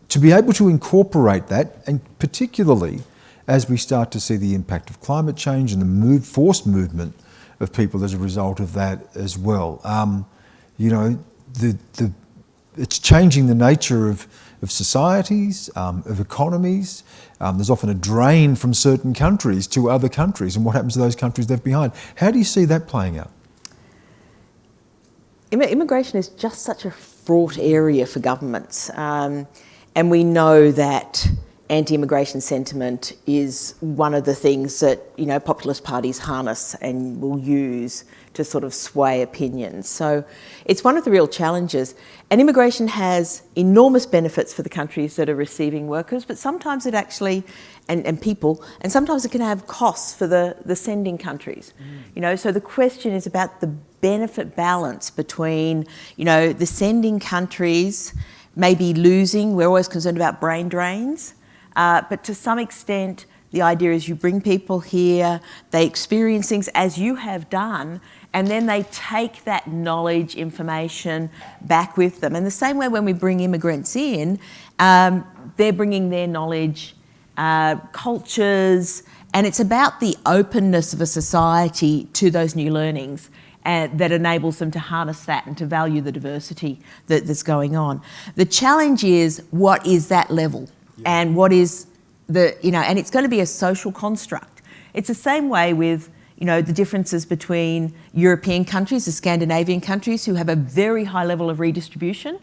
to be able to incorporate that and particularly as we start to see the impact of climate change and the move, forced movement of people as a result of that as well. Um, you know, the, the, it's changing the nature of, of societies, um, of economies. Um, there's often a drain from certain countries to other countries and what happens to those countries left behind. How do you see that playing out? Immigration is just such a fraught area for governments. Um, and we know that anti-immigration sentiment is one of the things that you know populist parties harness and will use to sort of sway opinions. So it's one of the real challenges. And immigration has enormous benefits for the countries that are receiving workers, but sometimes it actually, and, and people, and sometimes it can have costs for the, the sending countries. Mm. You know, so the question is about the benefit balance between, you know, the sending countries maybe losing, we're always concerned about brain drains, uh, but to some extent, the idea is you bring people here, they experience things as you have done, and then they take that knowledge, information back with them. And the same way when we bring immigrants in, um, they're bringing their knowledge, uh, cultures, and it's about the openness of a society to those new learnings and that enables them to harness that and to value the diversity that, that's going on. The challenge is what is that level yeah. and what is the, you know, and it's going to be a social construct. It's the same way with, you know, the differences between European countries, the Scandinavian countries who have a very high level of redistribution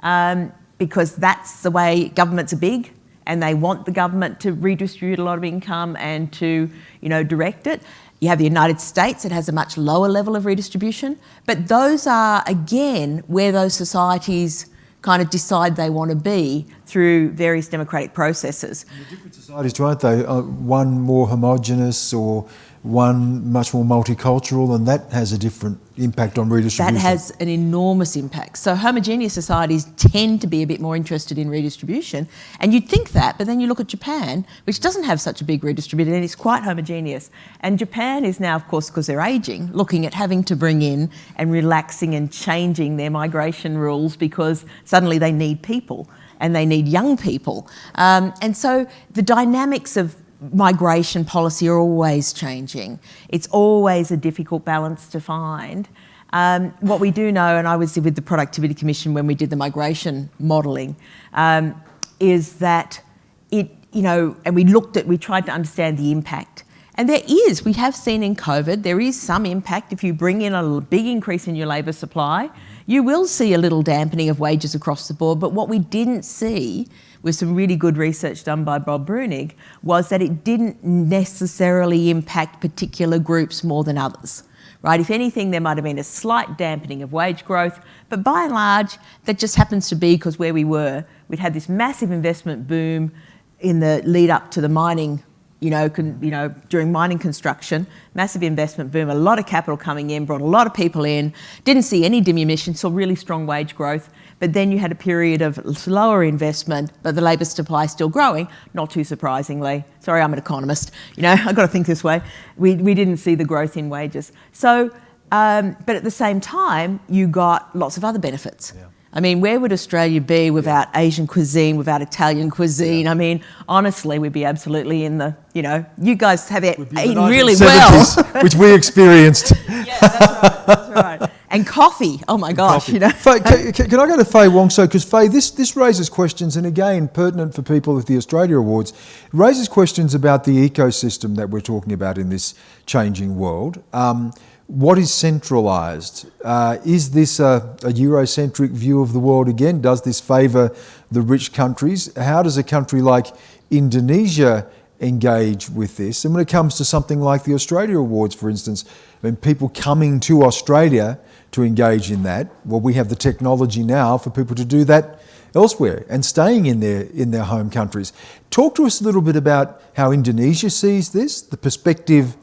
um, because that's the way governments are big and they want the government to redistribute a lot of income and to, you know, direct it. You have the United States, it has a much lower level of redistribution, but those are, again, where those societies kind of decide they want to be through various democratic processes. different societies, aren't they? One more homogenous or one much more multicultural, and that has a different impact on redistribution. That has an enormous impact. So homogeneous societies tend to be a bit more interested in redistribution, and you'd think that, but then you look at Japan, which doesn't have such a big redistribution, and it's quite homogeneous. And Japan is now, of course, because they're aging, looking at having to bring in and relaxing and changing their migration rules because suddenly they need people and they need young people. Um, and so the dynamics of migration policy are always changing. It's always a difficult balance to find. Um, what we do know, and I was with the Productivity Commission when we did the migration modelling, um, is that it, you know, and we looked at, we tried to understand the impact. And there is, we have seen in COVID, there is some impact if you bring in a big increase in your labour supply, you will see a little dampening of wages across the board. But what we didn't see with some really good research done by Bob Breunig, was that it didn't necessarily impact particular groups more than others. Right? If anything, there might have been a slight dampening of wage growth, but by and large, that just happens to be because where we were, we'd had this massive investment boom in the lead up to the mining you know, you know, during mining construction, massive investment boom, a lot of capital coming in, brought a lot of people in, didn't see any diminution, saw really strong wage growth. But then you had a period of slower investment, but the labour supply still growing, not too surprisingly. Sorry, I'm an economist. You know, I've got to think this way. We, we didn't see the growth in wages. So, um, but at the same time, you got lots of other benefits. Yeah. I mean, where would Australia be without Asian cuisine, without Italian cuisine? Yeah. I mean, honestly, we'd be absolutely in the, you know, you guys have it eaten really well. which we experienced. yeah, that's right. That's right and coffee. Oh my gosh, coffee. you know. Faye, can, can, I go to Faye Wong? So, because Faye, this this raises questions, and again, pertinent for people with the Australia Awards, raises questions about the ecosystem that we're talking about in this changing world. Um, what is centralised? Uh, is this a, a, Eurocentric view of the world again? Does this favour the rich countries? How does a country like Indonesia engage with this? And when it comes to something like the Australia Awards, for instance, I mean, people coming to Australia to engage in that. Well, we have the technology now for people to do that elsewhere and staying in their, in their home countries. Talk to us a little bit about how Indonesia sees this, the perspective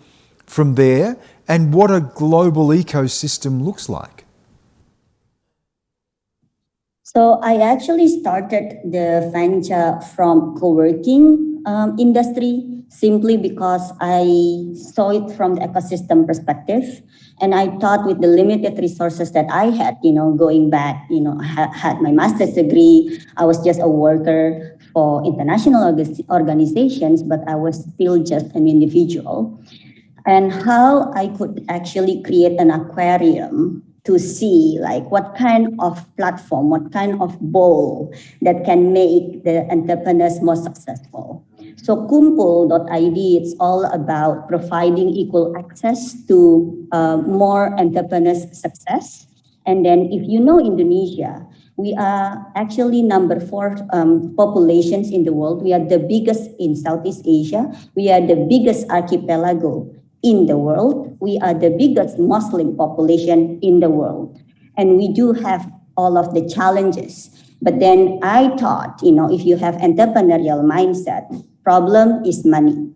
from there, and what a global ecosystem looks like. So I actually started the venture from co-working um, industry simply because I saw it from the ecosystem perspective. And I thought with the limited resources that I had, you know, going back, you know, I had my master's degree, I was just a worker for international organizations, but I was still just an individual. And how I could actually create an aquarium to see like what kind of platform, what kind of bowl that can make the entrepreneurs more successful. So Kumpul.id, it's all about providing equal access to uh, more entrepreneurs' success. And then if you know Indonesia, we are actually number four um, populations in the world. We are the biggest in Southeast Asia. We are the biggest archipelago in the world. We are the biggest Muslim population in the world. And we do have all of the challenges. But then I thought, you know, if you have entrepreneurial mindset, problem is money.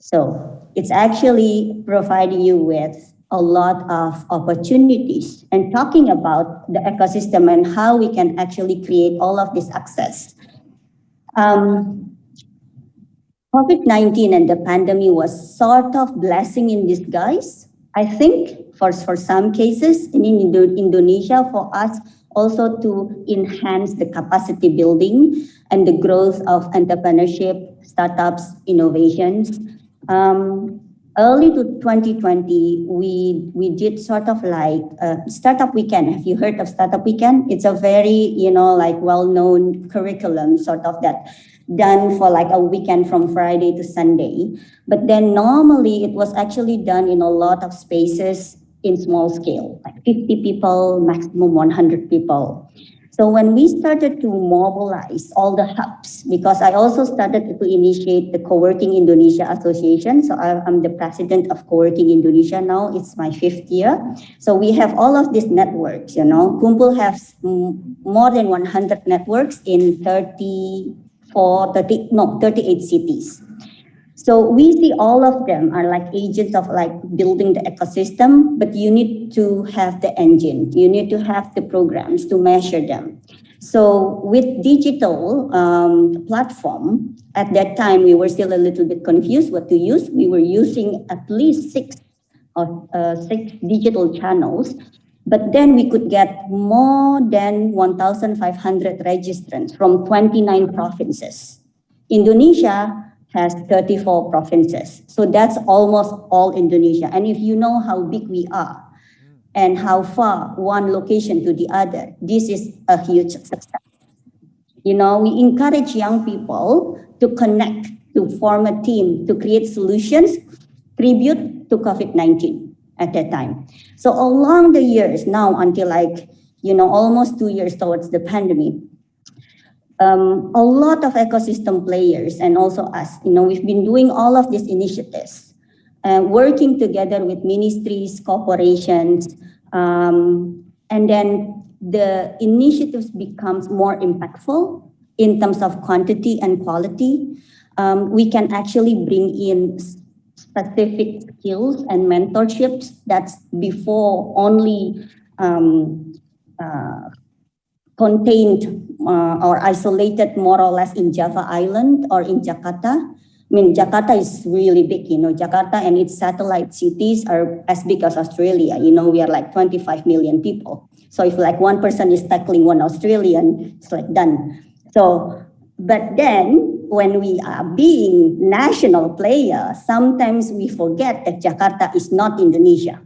So it's actually providing you with a lot of opportunities and talking about the ecosystem and how we can actually create all of this access. Um, COVID-19 and the pandemic was sort of blessing in disguise. I think for, for some cases in Indo Indonesia, for us also to enhance the capacity building and the growth of entrepreneurship, startups, innovations. Um, early to 2020, we we did sort of like a startup weekend. Have you heard of startup weekend? It's a very you know like well-known curriculum, sort of that done for like a weekend from Friday to Sunday. But then normally it was actually done in a lot of spaces in small scale, like 50 people, maximum 100 people. So when we started to mobilize all the hubs, because I also started to initiate the Co-working Indonesia Association. So I, am the president of Co-working Indonesia now. It's my fifth year. So we have all of these networks, you know. Kumpul has more than 100 networks in 34, 30, no, 38 cities. So we see all of them are like agents of like building the ecosystem, but you need to have the engine, you need to have the programs to measure them. So with digital um, platform, at that time we were still a little bit confused what to use. We were using at least six or uh, six digital channels, but then we could get more than 1,500 registrants from 29 provinces. Indonesia has 34 provinces. So that's almost all Indonesia. And if you know how big we are, and how far one location to the other. This is a huge success. You know, we encourage young people to connect, to form a team, to create solutions, tribute to COVID-19 at that time. So along the years now until like, you know, almost two years towards the pandemic, um, a lot of ecosystem players and also us, you know, we've been doing all of these initiatives uh, working together with ministries, corporations, um, and then the initiatives becomes more impactful in terms of quantity and quality. Um, we can actually bring in specific skills and mentorships that's before only um, uh, contained uh, or isolated more or less in Java Island or in Jakarta. I mean, Jakarta is really big, you know, Jakarta and its satellite cities are as big as Australia. You know, we are like 25 million people. So if like one person is tackling one Australian, it's like done. So, but then when we are being national player, sometimes we forget that Jakarta is not Indonesia.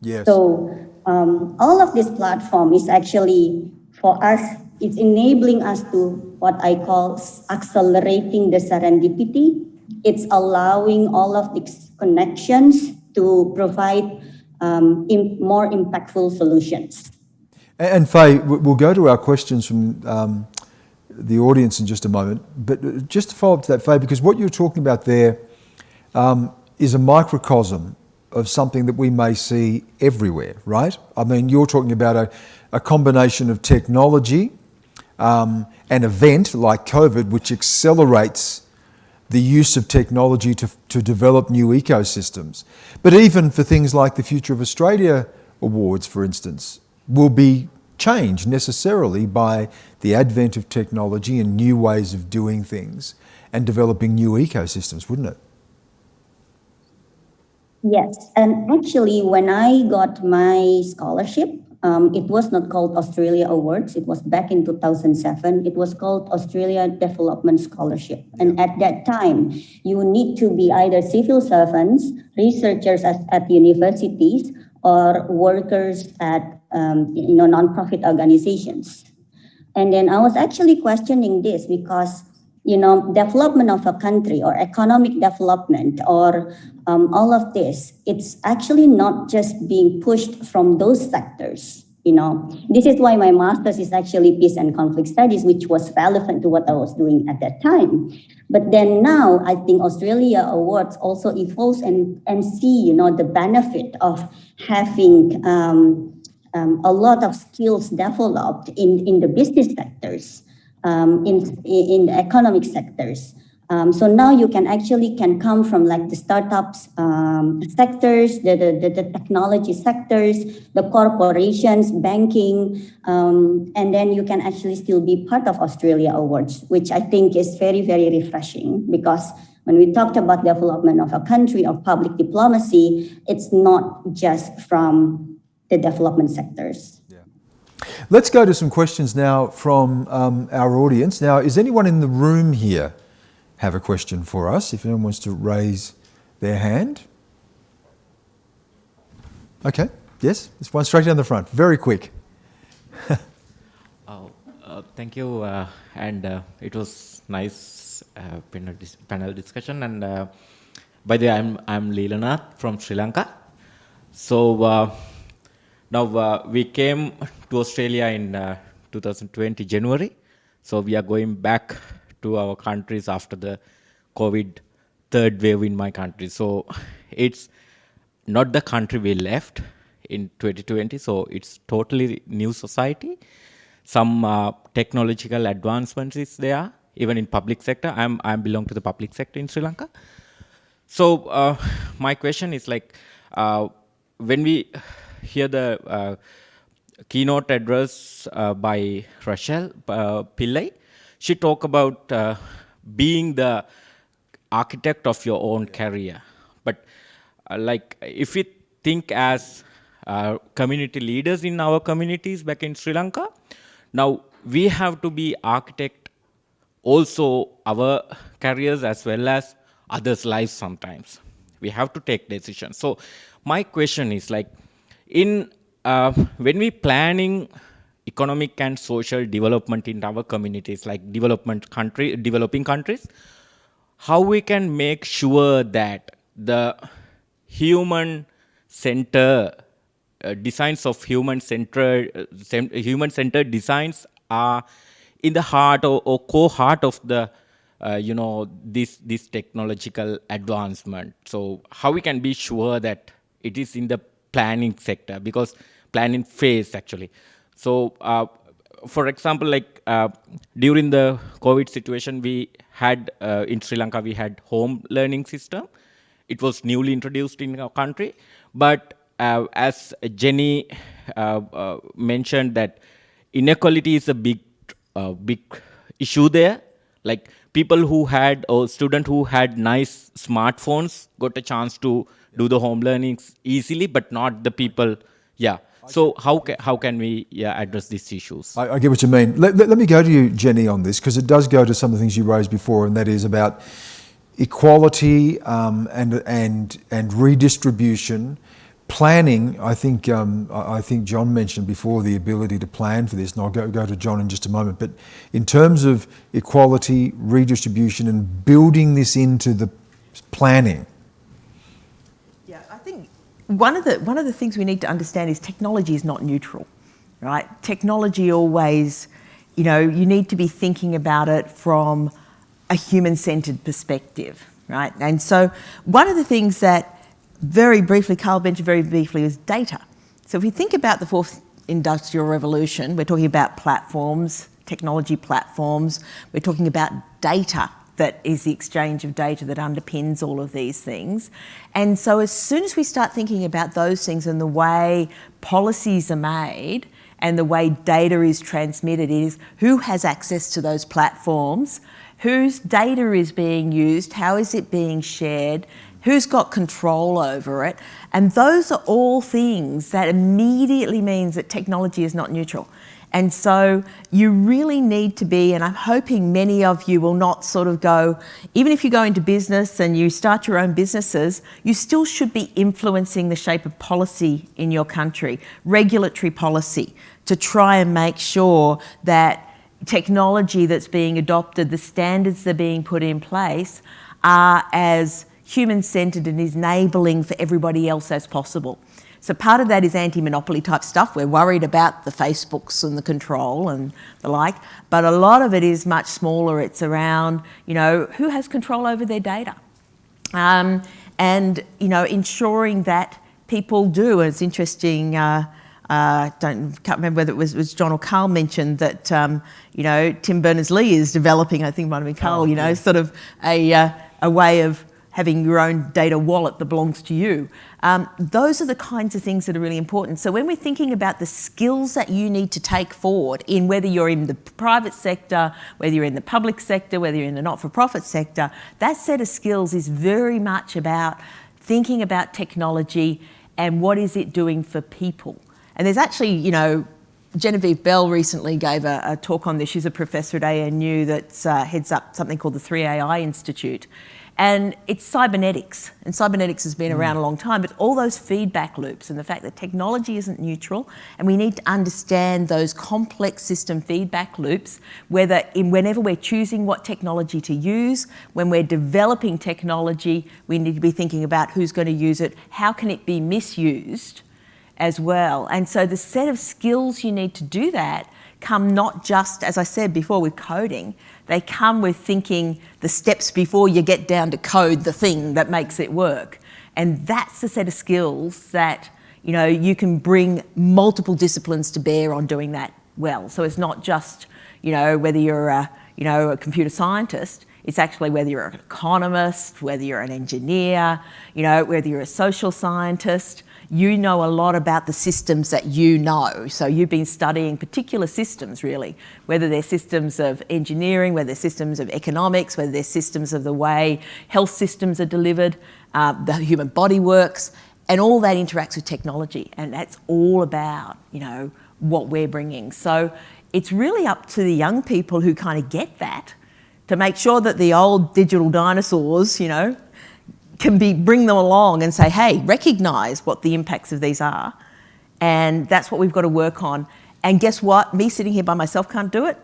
Yes. So um, all of this platform is actually for us it's enabling us to what I call accelerating the serendipity. It's allowing all of these connections to provide um, more impactful solutions. And Faye, we'll go to our questions from um, the audience in just a moment. But uh, just to follow up to that, Faye, because what you're talking about there um, is a microcosm of something that we may see everywhere, right? I mean, you're talking about a, a combination of technology um, an event like COVID, which accelerates the use of technology to, to develop new ecosystems. But even for things like the Future of Australia Awards, for instance, will be changed necessarily by the advent of technology and new ways of doing things and developing new ecosystems, wouldn't it? Yes, and actually when I got my scholarship, um, it was not called Australia Awards. It was back in 2007. It was called Australia Development Scholarship. And at that time, you need to be either civil servants, researchers at, at universities, or workers at um, you know nonprofit organizations. And then I was actually questioning this because you know, development of a country or economic development or um, all of this, it's actually not just being pushed from those sectors. You know, this is why my master's is actually peace and conflict studies, which was relevant to what I was doing at that time. But then now I think Australia Awards also evolves and, and see, you know, the benefit of having um, um, a lot of skills developed in, in the business sectors um, in, in the economic sectors. Um, so now you can actually can come from like the startups um, sectors, the, the, the, technology sectors, the corporations, banking, um, and then you can actually still be part of Australia Awards, which I think is very, very refreshing because when we talked about the development of a country of public diplomacy, it's not just from the development sectors. Let's go to some questions now from um, our audience. Now, is anyone in the room here have a question for us? If anyone wants to raise their hand. Okay, yes, there's one straight down the front, very quick. oh, uh, thank you, uh, and uh, it was nice uh, panel, dis panel, discussion. And uh, by the way, I'm I'm Leelanath from Sri Lanka. So uh, now uh, we came to Australia in uh, 2020 January, so we are going back to our countries after the COVID third wave in my country. So it's not the country we left in 2020, so it's totally new society. Some uh, technological advancements is there even in public sector. I'm I belong to the public sector in Sri Lanka. So uh, my question is like, uh, when we hear the uh, keynote address uh, by Rachel uh, Pillai, she talked about uh, being the architect of your own career. But like, if we think as community leaders in our communities back in Sri Lanka, now we have to be architect also our careers as well as others' lives sometimes. We have to take decisions. So my question is like, in uh, when we planning economic and social development in our communities, like development country, developing countries, how we can make sure that the human center uh, designs of human centered uh, human centered designs are in the heart or, or core heart of the uh, you know this this technological advancement. So how we can be sure that it is in the planning sector because planning phase actually. So uh, for example like uh, during the covid situation we had uh, in sri lanka we had home learning system. It was newly introduced in our country. But uh, as jenny uh, mentioned that inequality is a big big issue there. Like people who had or student who had nice smartphones got a chance to do the home learnings easily, but not the people. Yeah. So how can, how can we yeah, address these issues? I, I get what you mean. Let, let, let me go to you, Jenny, on this, because it does go to some of the things you raised before, and that is about equality um, and, and, and redistribution planning, I think um, I think John mentioned before the ability to plan for this, and I'll go, go to John in just a moment. But in terms of equality, redistribution, and building this into the planning. One of the one of the things we need to understand is technology is not neutral, right? Technology always, you know, you need to be thinking about it from a human-centered perspective, right? And so one of the things that very briefly, Carl mentioned very briefly, is data. So if we think about the fourth industrial revolution, we're talking about platforms, technology platforms, we're talking about data that is the exchange of data that underpins all of these things. And so as soon as we start thinking about those things and the way policies are made and the way data is transmitted is who has access to those platforms, whose data is being used, how is it being shared, who's got control over it. And those are all things that immediately means that technology is not neutral. And so you really need to be, and I'm hoping many of you will not sort of go, even if you go into business and you start your own businesses, you still should be influencing the shape of policy in your country, regulatory policy, to try and make sure that technology that's being adopted, the standards that are being put in place are as human-centred and is enabling for everybody else as possible. So part of that is anti-monopoly type stuff. We're worried about the Facebooks and the control and the like, but a lot of it is much smaller. It's around, you know, who has control over their data? Um, and, you know, ensuring that people do. And it's interesting, uh, uh, don't can't remember whether it was, was John or Carl mentioned that um, you know Tim Berners-Lee is developing. I think it might have been Carl. Oh, you know, yeah. sort of a uh, a way of having your own data wallet that belongs to you. Um, those are the kinds of things that are really important. So when we're thinking about the skills that you need to take forward in whether you're in the private sector, whether you're in the public sector, whether you're in the not-for-profit sector, that set of skills is very much about thinking about technology and what is it doing for people. And there's actually, you know, Genevieve Bell recently gave a, a talk on this. She's a professor at ANU that uh, heads up something called the 3AI Institute. And it's cybernetics, and cybernetics has been mm. around a long time, but all those feedback loops and the fact that technology isn't neutral, and we need to understand those complex system feedback loops, whether in whenever we're choosing what technology to use, when we're developing technology, we need to be thinking about who's going to use it, how can it be misused as well. And so the set of skills you need to do that come not just, as I said before, with coding, they come with thinking the steps before you get down to code the thing that makes it work. And that's the set of skills that you know you can bring multiple disciplines to bear on doing that well. So it's not just you know whether you're a you know, a computer scientist. It's actually whether you're an economist, whether you're an engineer, you know, whether you're a social scientist, you know a lot about the systems that you know. So you've been studying particular systems really, whether they're systems of engineering, whether they're systems of economics, whether they're systems of the way health systems are delivered, uh, the human body works, and all that interacts with technology. And that's all about, you know, what we're bringing. So it's really up to the young people who kind of get that to make sure that the old digital dinosaurs, you know, can be bring them along and say, hey, recognize what the impacts of these are. And that's what we've got to work on. And guess what? Me sitting here by myself can't do it.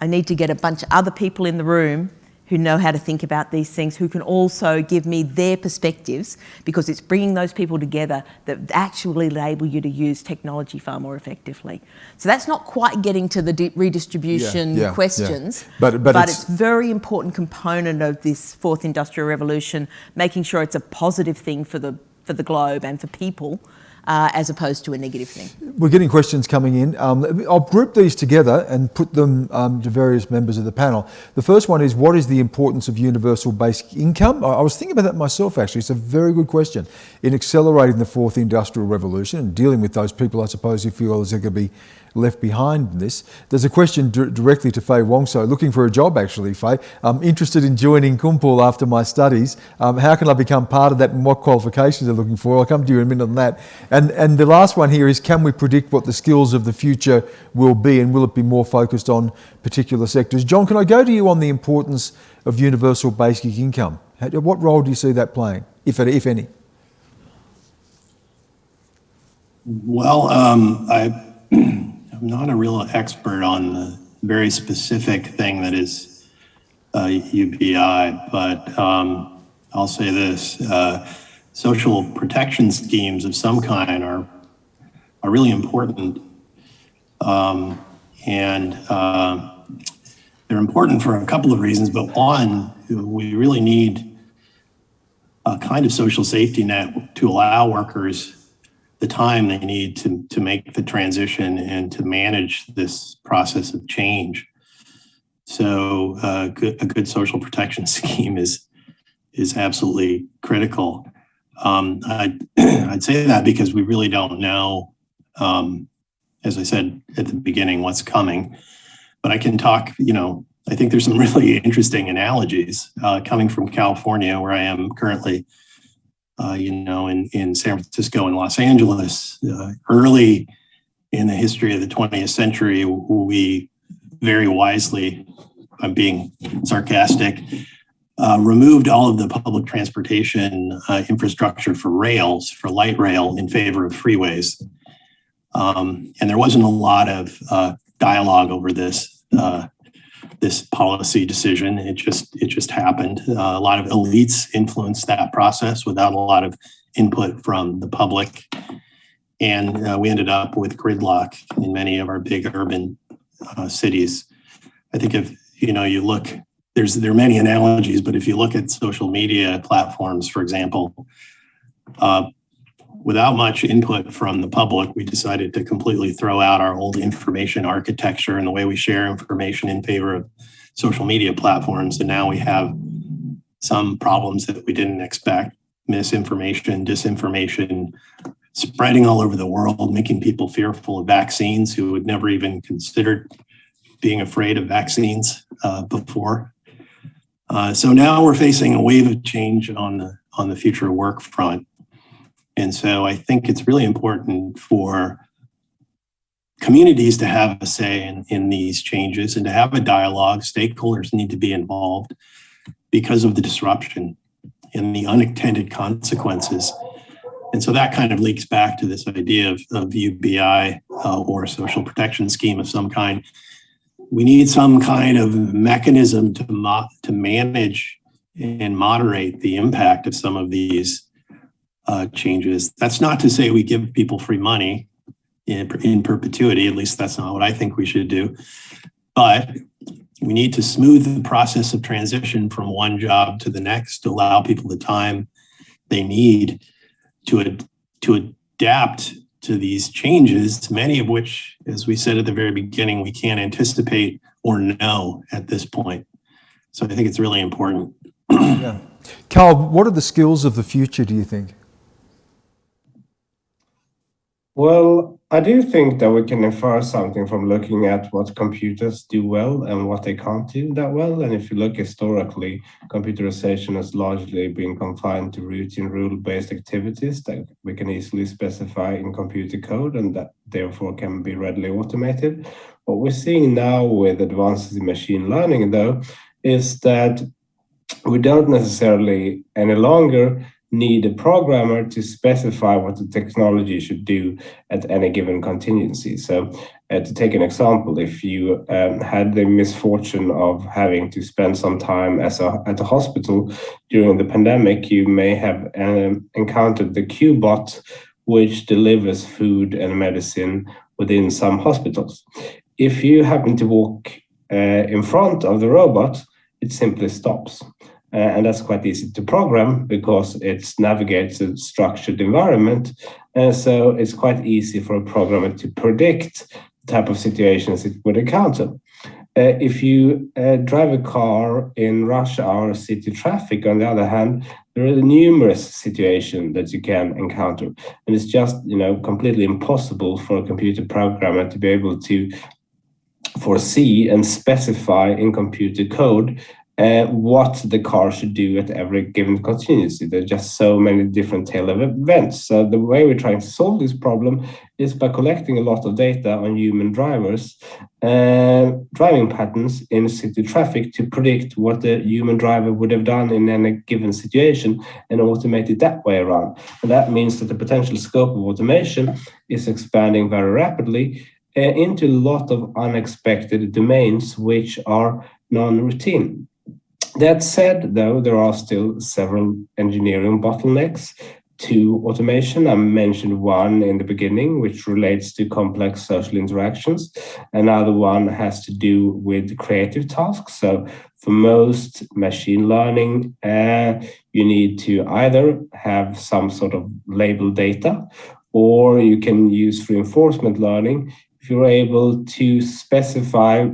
I need to get a bunch of other people in the room who know how to think about these things, who can also give me their perspectives, because it's bringing those people together that actually enable you to use technology far more effectively. So that's not quite getting to the redistribution yeah, yeah, questions, yeah. But, but, but it's, it's very important component of this fourth industrial revolution, making sure it's a positive thing for the, for the globe and for people, uh, as opposed to a negative thing. We're getting questions coming in. Um, I'll group these together and put them um, to various members of the panel. The first one is, what is the importance of universal basic income? I, I was thinking about that myself, actually. It's a very good question. In accelerating the fourth industrial revolution and dealing with those people, I suppose, who feel there's going to be left behind in this. There's a question directly to Faye Wongso, looking for a job actually, Faye. I'm interested in joining Kumpul after my studies. Um, how can I become part of that and what qualifications are looking for? I'll come to you in a minute on that. And, and the last one here is, can we predict what the skills of the future will be and will it be more focused on particular sectors? John, can I go to you on the importance of universal basic income? What role do you see that playing, if, if any? Well, um, I not a real expert on the very specific thing that is uh, UBI, but um, I'll say this: uh, social protection schemes of some kind are are really important, um, and uh, they're important for a couple of reasons. But one, we really need a kind of social safety net to allow workers the time they need to, to make the transition and to manage this process of change. So uh, good, a good social protection scheme is is absolutely critical. Um, I'd, I'd say that because we really don't know, um, as I said at the beginning, what's coming. But I can talk, you know, I think there's some really interesting analogies uh, coming from California, where I am currently uh, you know, in, in San Francisco and Los Angeles. Uh, early in the history of the 20th century, we very wisely, I'm being sarcastic, uh, removed all of the public transportation uh, infrastructure for rails, for light rail, in favor of freeways. Um, and there wasn't a lot of uh, dialogue over this uh, this policy decision. It just it just happened. Uh, a lot of elites influenced that process without a lot of input from the public, and uh, we ended up with gridlock in many of our big urban uh, cities. I think if you know you look, there's there are many analogies, but if you look at social media platforms, for example. Without much input from the public, we decided to completely throw out our old information architecture and the way we share information in favor of social media platforms. And now we have some problems that we didn't expect misinformation, disinformation, spreading all over the world, making people fearful of vaccines who had never even considered being afraid of vaccines uh, before. Uh, so now we're facing a wave of change on the on the future work front. And so I think it's really important for communities to have a say in, in these changes and to have a dialogue. Stakeholders need to be involved because of the disruption and the unintended consequences. And so that kind of leaks back to this idea of, of UBI uh, or social protection scheme of some kind. We need some kind of mechanism to, to manage and moderate the impact of some of these uh, changes. That's not to say we give people free money in, in perpetuity. At least that's not what I think we should do. But we need to smooth the process of transition from one job to the next to allow people the time they need to, ad- to adapt to these changes, many of which, as we said at the very beginning, we can't anticipate or know at this point. So I think it's really important. yeah. Carl, what are the skills of the future, do you think? Well, I do think that we can infer something from looking at what computers do well and what they can't do that well. And if you look historically, computerization has largely been confined to routine rule-based activities that we can easily specify in computer code and that therefore can be readily automated. What we're seeing now with advances in machine learning, though, is that we don't necessarily any longer need a programmer to specify what the technology should do at any given contingency. So uh, to take an example, if you um, had the misfortune of having to spend some time as a, at a hospital during the pandemic, you may have um, encountered the QBot, which delivers food and medicine within some hospitals. If you happen to walk uh, in front of the robot, it simply stops. Uh, and that's quite easy to program because it navigates a structured environment. And so it's quite easy for a programmer to predict the type of situations it would encounter. Uh, if you uh, drive a car in rush hour city traffic, on the other hand, there are numerous situations that you can encounter. And it's just, you know, completely impossible for a computer programmer to be able to foresee and specify in computer code uh, what the car should do at every given contingency. There are just so many different tail events. So the way we're trying to solve this problem is by collecting a lot of data on human drivers, uh, driving patterns in city traffic to predict what the human driver would have done in any given situation and automate it that way around. And that means that the potential scope of automation is expanding very rapidly uh, into a lot of unexpected domains which are non-routine. That said, though, there are still several engineering bottlenecks to automation. I mentioned one in the beginning, which relates to complex social interactions. Another one has to do with creative tasks. So for most machine learning, uh, you need to either have some sort of label data, or you can use reinforcement learning if you're able to specify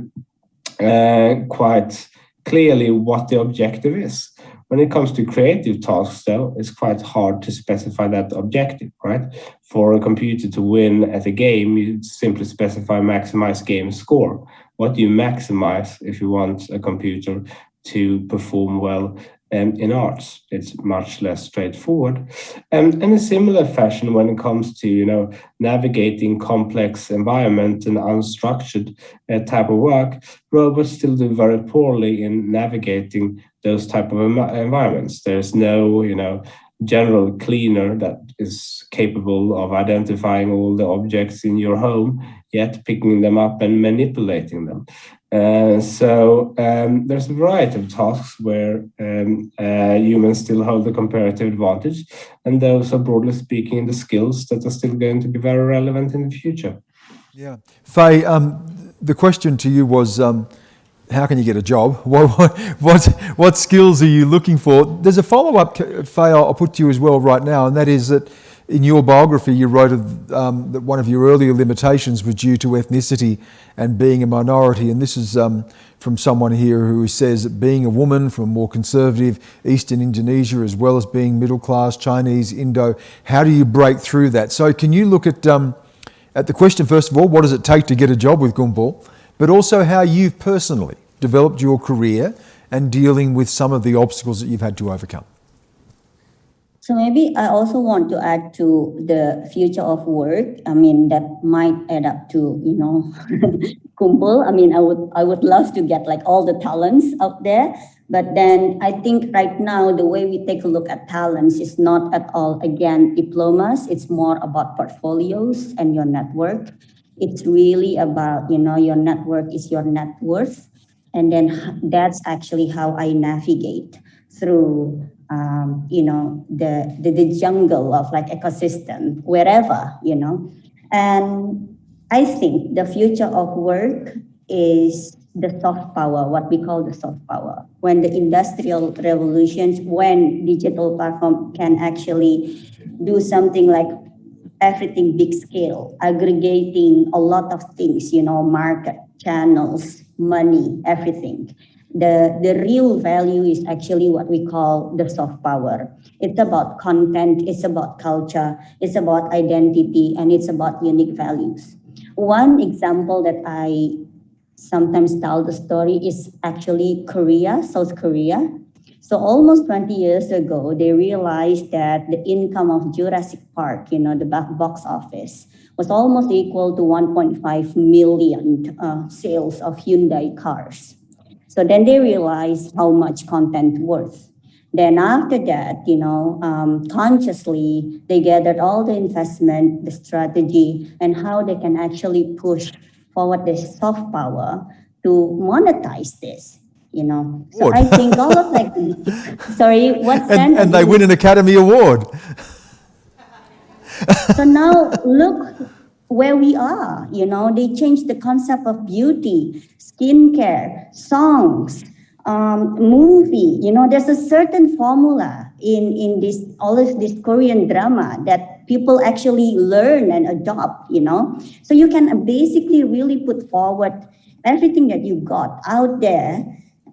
uh, quite clearly what the objective is. When it comes to creative tasks, though, it's quite hard to specify that objective, right? For a computer to win at a game, you simply specify maximize game score. What do you maximize if you want a computer to perform well um, in arts. It's much less straightforward. Um, and in a similar fashion, when it comes to you know navigating complex environment and unstructured uh, type of work, robots still do very poorly in navigating those type of environments. There's no you know general cleaner that is capable of identifying all the objects in your home, yet picking them up and manipulating them. Uh, so um, there's a variety of tasks where um, uh, humans still hold the comparative advantage, and those are broadly speaking the skills that are still going to be very relevant in the future. Yeah, Faye, um, the question to you was, um, how can you get a job? What, what, what, skills are you looking for? There's a follow-up, Faye, I'll put to you as well right now, and that is that in your biography, you wrote um, that one of your earlier limitations was due to ethnicity and being a minority. And this is um, from someone here who says that being a woman from more conservative Eastern Indonesia, as well as being middle class Chinese, Indo, how do you break through that? So, can you look at, um, at the question, first of all, what does it take to get a job with Kumpul, but also how you've personally developed your career and dealing with some of the obstacles that you've had to overcome? So maybe I also want to add to the future of work. I mean, that might add up to, you know, Kumpul. I mean, I would I would love to get like all the talents out there. But then I think right now the way we take a look at talents is not at all again diplomas. It's more about portfolios and your network. It's really about, you know, your network is your net worth. And then that's actually how I navigate through um, you know, the, the, the jungle of like ecosystem, wherever, you know. And I think the future of work is the soft power, what we call the soft power. When the industrial revolutions, when digital platform can actually do something like everything big scale, aggregating a lot of things, you know, market channels, money, everything. The, the real value is actually what we call the soft power. It's about content, it's about culture, it's about identity, and it's about unique values. One example that I sometimes tell the story is actually Korea, South Korea. So almost 20 years ago, they realized that the income of Jurassic Park, you know, the box office, was almost equal to 1.5 million uh, sales of Hyundai cars. So then they realized how much content worth. Then after that, you know, um, consciously, they gathered all the investment, the strategy, and how they can actually push forward the soft power to monetize this you know. So I think all of like, sorry, what And, and they win an Academy Award. So now look where we are, you know, they changed the concept of beauty, skincare, songs, um, movie, you know, there's a certain formula in, in this, all of this Korean drama that people actually learn and adopt, you know. So you can basically really put forward everything that you got out there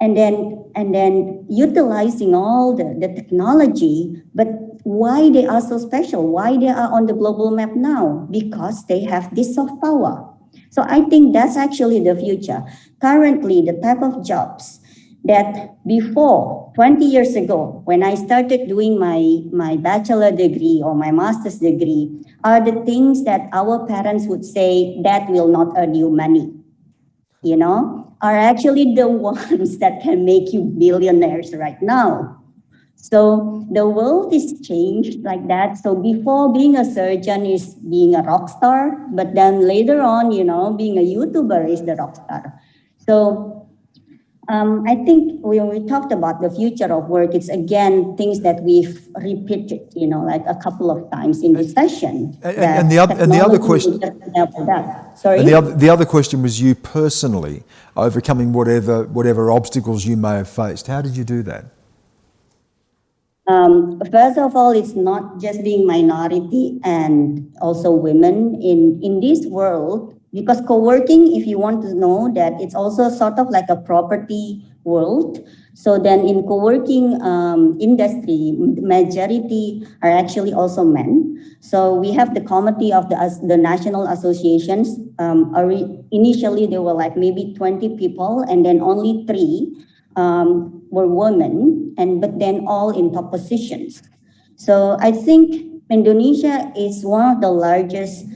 and then and then utilizing all the, the technology but why they are so special? Why they are on the global map now? Because they have this soft power. So i think that's actually the future. Currently the type of jobs that before 20 years ago when i started doing my my bachelor degree or my master's degree are the things that our parents would say that will not earn you money you know are actually the ones that can make you billionaires right now. So the world is changed like that. So before being a surgeon is being a rock star, but then later on, you know, being a YouTuber is the rock star. So um, I think when we talked about the future of work, it's again things that we've repeated, you know, like a couple of times in this session. And- and the oth- and the other question- Sorry. And the other, the other question was you personally overcoming whatever, whatever obstacles you may have faced. How did you do that? Um, first of all, it's not just being minority and also women in, in this world, because co-working, if you want to know that it's also sort of like a property world. So then in co-working um, industry, majority are actually also men. So we have the committee of the, the national associations. Um, initially, there were like maybe 20 people and then only three um, were women, and but then all in top positions. So I think Indonesia is one of the largest,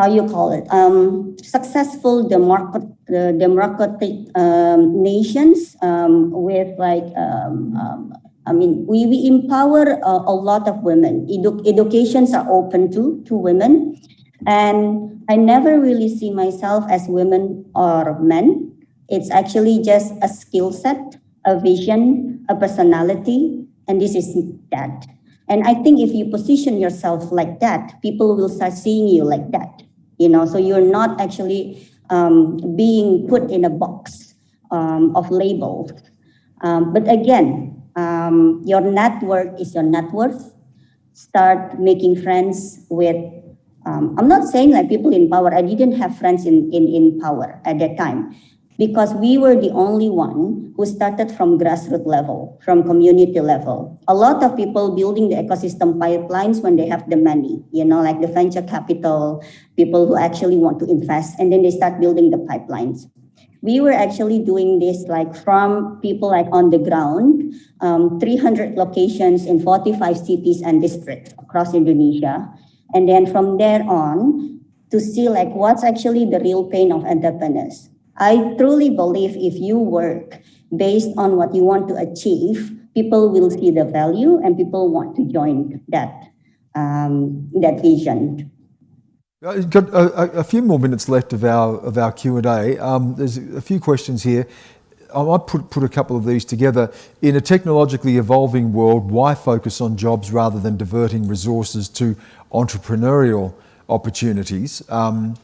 how you call it, um, successful democrat, uh, democratic um, nations um, with like, um, um, I mean, we, we empower uh, a lot of women. Edu- educations are open to to women, and I never really see myself as women or men. It's actually just a skill set, a vision, a personality, and this is that. And I think if you position yourself like that, people will start seeing you like that. You know, so you're not actually um, being put in a box um, of labels. Um, but again, um, your network is your net worth. Start making friends with um, I'm not saying like people in power. I didn't have friends in, in, in power at that time because we were the only one who started from grassroots level, from community level. A lot of people building the ecosystem pipelines when they have the money, you know, like the venture capital, people who actually want to invest, and then they start building the pipelines. We were actually doing this like from people like on the ground, um, 300 locations in 45 cities and districts across Indonesia. And then from there on to see like what's actually the real pain of entrepreneurs. I truly believe if you work based on what you want to achieve, people will see the value and people want to join that um, that vision. Uh, Got a, a- a few more minutes left of our of our Q and A. Um, there's a few questions here. I might put put a couple of these together. In a technologically evolving world, why focus on jobs rather than diverting resources to entrepreneurial opportunities? Um,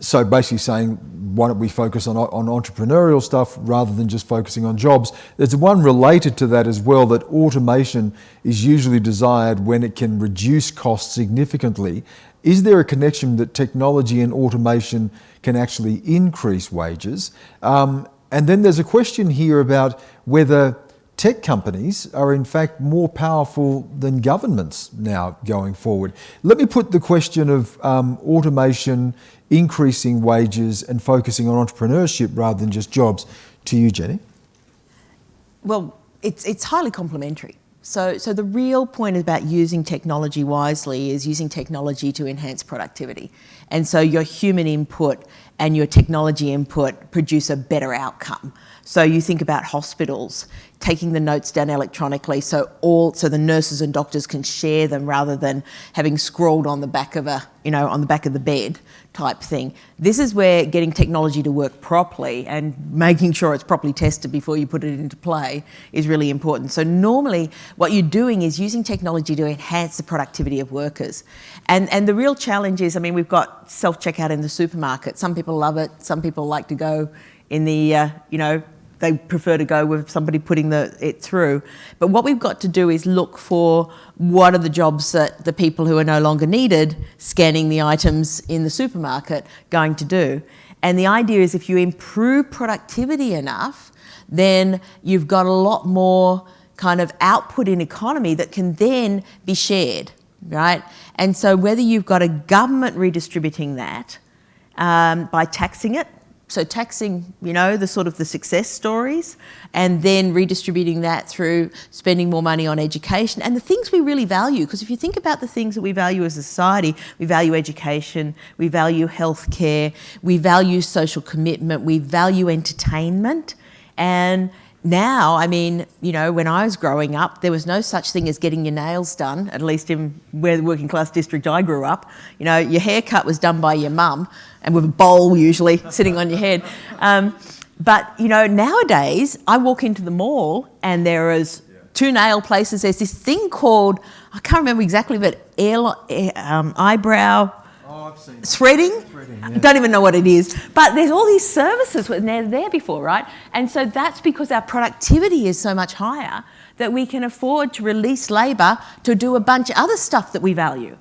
so basically saying why don't we focus on, on entrepreneurial stuff rather than just focusing on jobs? There's one related to that as well that automation is usually desired when it can reduce costs significantly. Is there a connection that technology and automation can actually increase wages? Um, and then there's a question here about whether tech companies are in fact more powerful than governments now going forward. Let me put the question of um, automation, increasing wages and focusing on entrepreneurship rather than just jobs to you, Jenny. Well, it's, it's highly complementary. So, so the real point about using technology wisely is using technology to enhance productivity. And so your human input and your technology input produce a better outcome. So you think about hospitals taking the notes down electronically so all so the nurses and doctors can share them rather than having scrawled on the back of a you know on the back of the bed type thing. This is where getting technology to work properly and making sure it's properly tested before you put it into play is really important. So normally what you're doing is using technology to enhance the productivity of workers. And, and the real challenge is, I mean, we've got self-checkout in the supermarket. Some people love it. Some people like to go in the, uh, you know, they prefer to go with somebody putting the, it through. But what we've got to do is look for what are the jobs that the people who are no longer needed scanning the items in the supermarket going to do. And the idea is if you improve productivity enough, then you've got a lot more kind of output in economy that can then be shared, right? And so whether you've got a government redistributing that um, by taxing it, so taxing, you know, the sort of the success stories and then redistributing that through spending more money on education and the things we really value. Because if you think about the things that we value as a society, we value education, we value healthcare, we value social commitment, we value entertainment. And now, I mean, you know, when I was growing up, there was no such thing as getting your nails done, at least in where the working class district I grew up. You know, your haircut was done by your mum and with a bowl usually sitting on your head. Um, but, you know, nowadays I walk into the mall and there is two nail places. There's this thing called, I can't remember exactly, but air, um, eyebrow, threading. threading yeah. Don't even know what it is. But there's all these services when they're there before, right? And so that's because our productivity is so much higher that we can afford to release labour to do a bunch of other stuff that we value.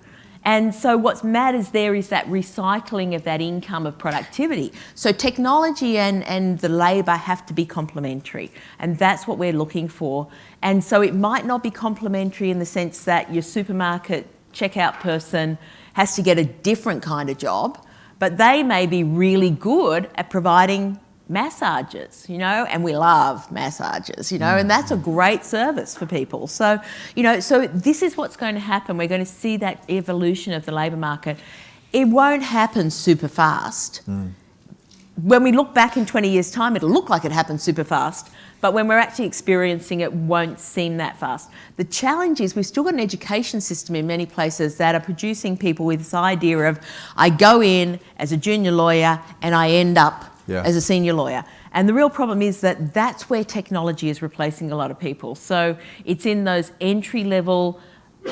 And so what matters there is that recycling of that income of productivity. So technology and, and the labour have to be complementary. And that's what we're looking for. And so it might not be complementary in the sense that your supermarket checkout person has to get a different kind of job, but they may be really good at providing massages, you know, and we love massages, you know, and that's a great service for people. So, you know, so this is what's going to happen. We're going to see that evolution of the labour market. It won't happen super fast. Mm. When we look back in 20 years' time, it'll look like it happened super fast, but when we're actually experiencing it, won't seem that fast. The challenge is we've still got an education system in many places that are producing people with this idea of I go in as a junior lawyer and I end up yeah. as a senior lawyer. And the real problem is that that's where technology is replacing a lot of people. So it's in those entry level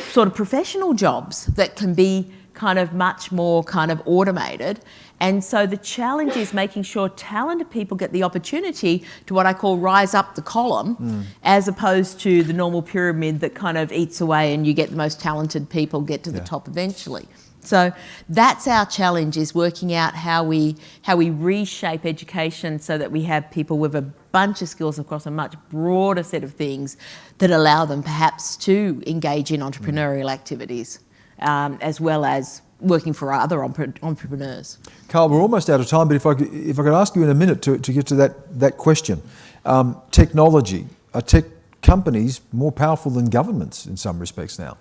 sort of professional jobs that can be kind of much more kind of automated. And so the challenge is making sure talented people get the opportunity to what I call rise up the column, mm. as opposed to the normal pyramid that kind of eats away and you get the most talented people get to yeah. the top eventually. So that's our challenge is working out how we how we reshape education so that we have people with a bunch of skills across a much broader set of things that allow them perhaps to engage in entrepreneurial activities um, as well as working for other entrepreneurs. Carl, we're almost out of time, but if I could, if I could ask you in a minute to, to get to that, that question. Um, technology, are tech companies more powerful than governments in some respects now?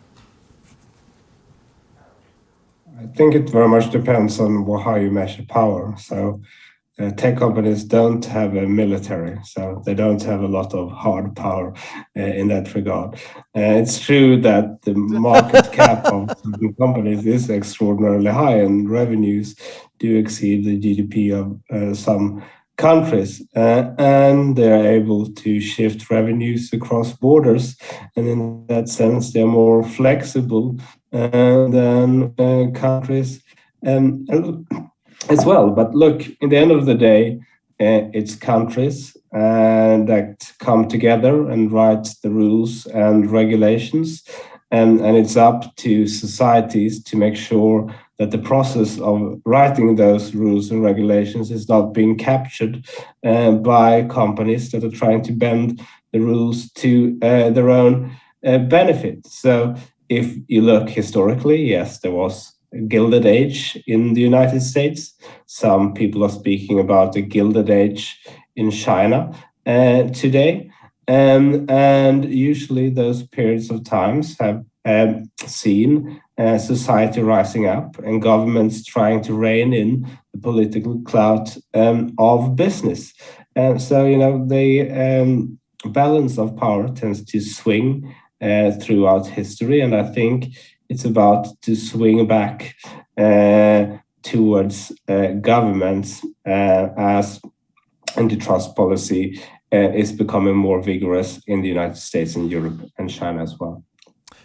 I think it very much depends on how you measure power. So uh, tech companies don't have a military, so they don't have a lot of hard power uh, in that regard. Uh, it's true that the market cap of certain companies is extraordinarily high, and revenues do exceed the GDP of uh, some countries, uh, and they're able to shift revenues across borders. And in that sense, they're more flexible uh, than countries. And as well. But look, in the end of the day, uh, it's countries uh, that come together and write the rules and regulations. And, and it's up to societies to make sure that the process of writing those rules and regulations is not being captured uh, by companies that are trying to bend the rules to uh, their own uh, benefit. So if you look historically, yes, there was a gilded age in the United States. Some people are speaking about a gilded age in China uh, today. Um, and usually those periods of times have um, seen uh, society rising up and governments trying to rein in the political clout um, of business. And so, you know, the um, balance of power tends to swing uh, throughout history. And I think it's about to swing back uh, towards uh, governments uh, as antitrust policy uh, is becoming more vigorous in the United States and Europe and China as well.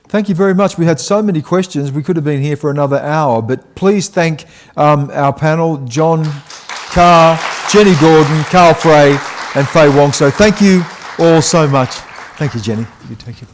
Thank you very much. We had so many questions. We could have been here for another hour, but please thank um, our panel, John Karr, Jenny Gordon, Carl Frey, and Faye Wong. So thank you all so much. Thank you, Jenny. You take it.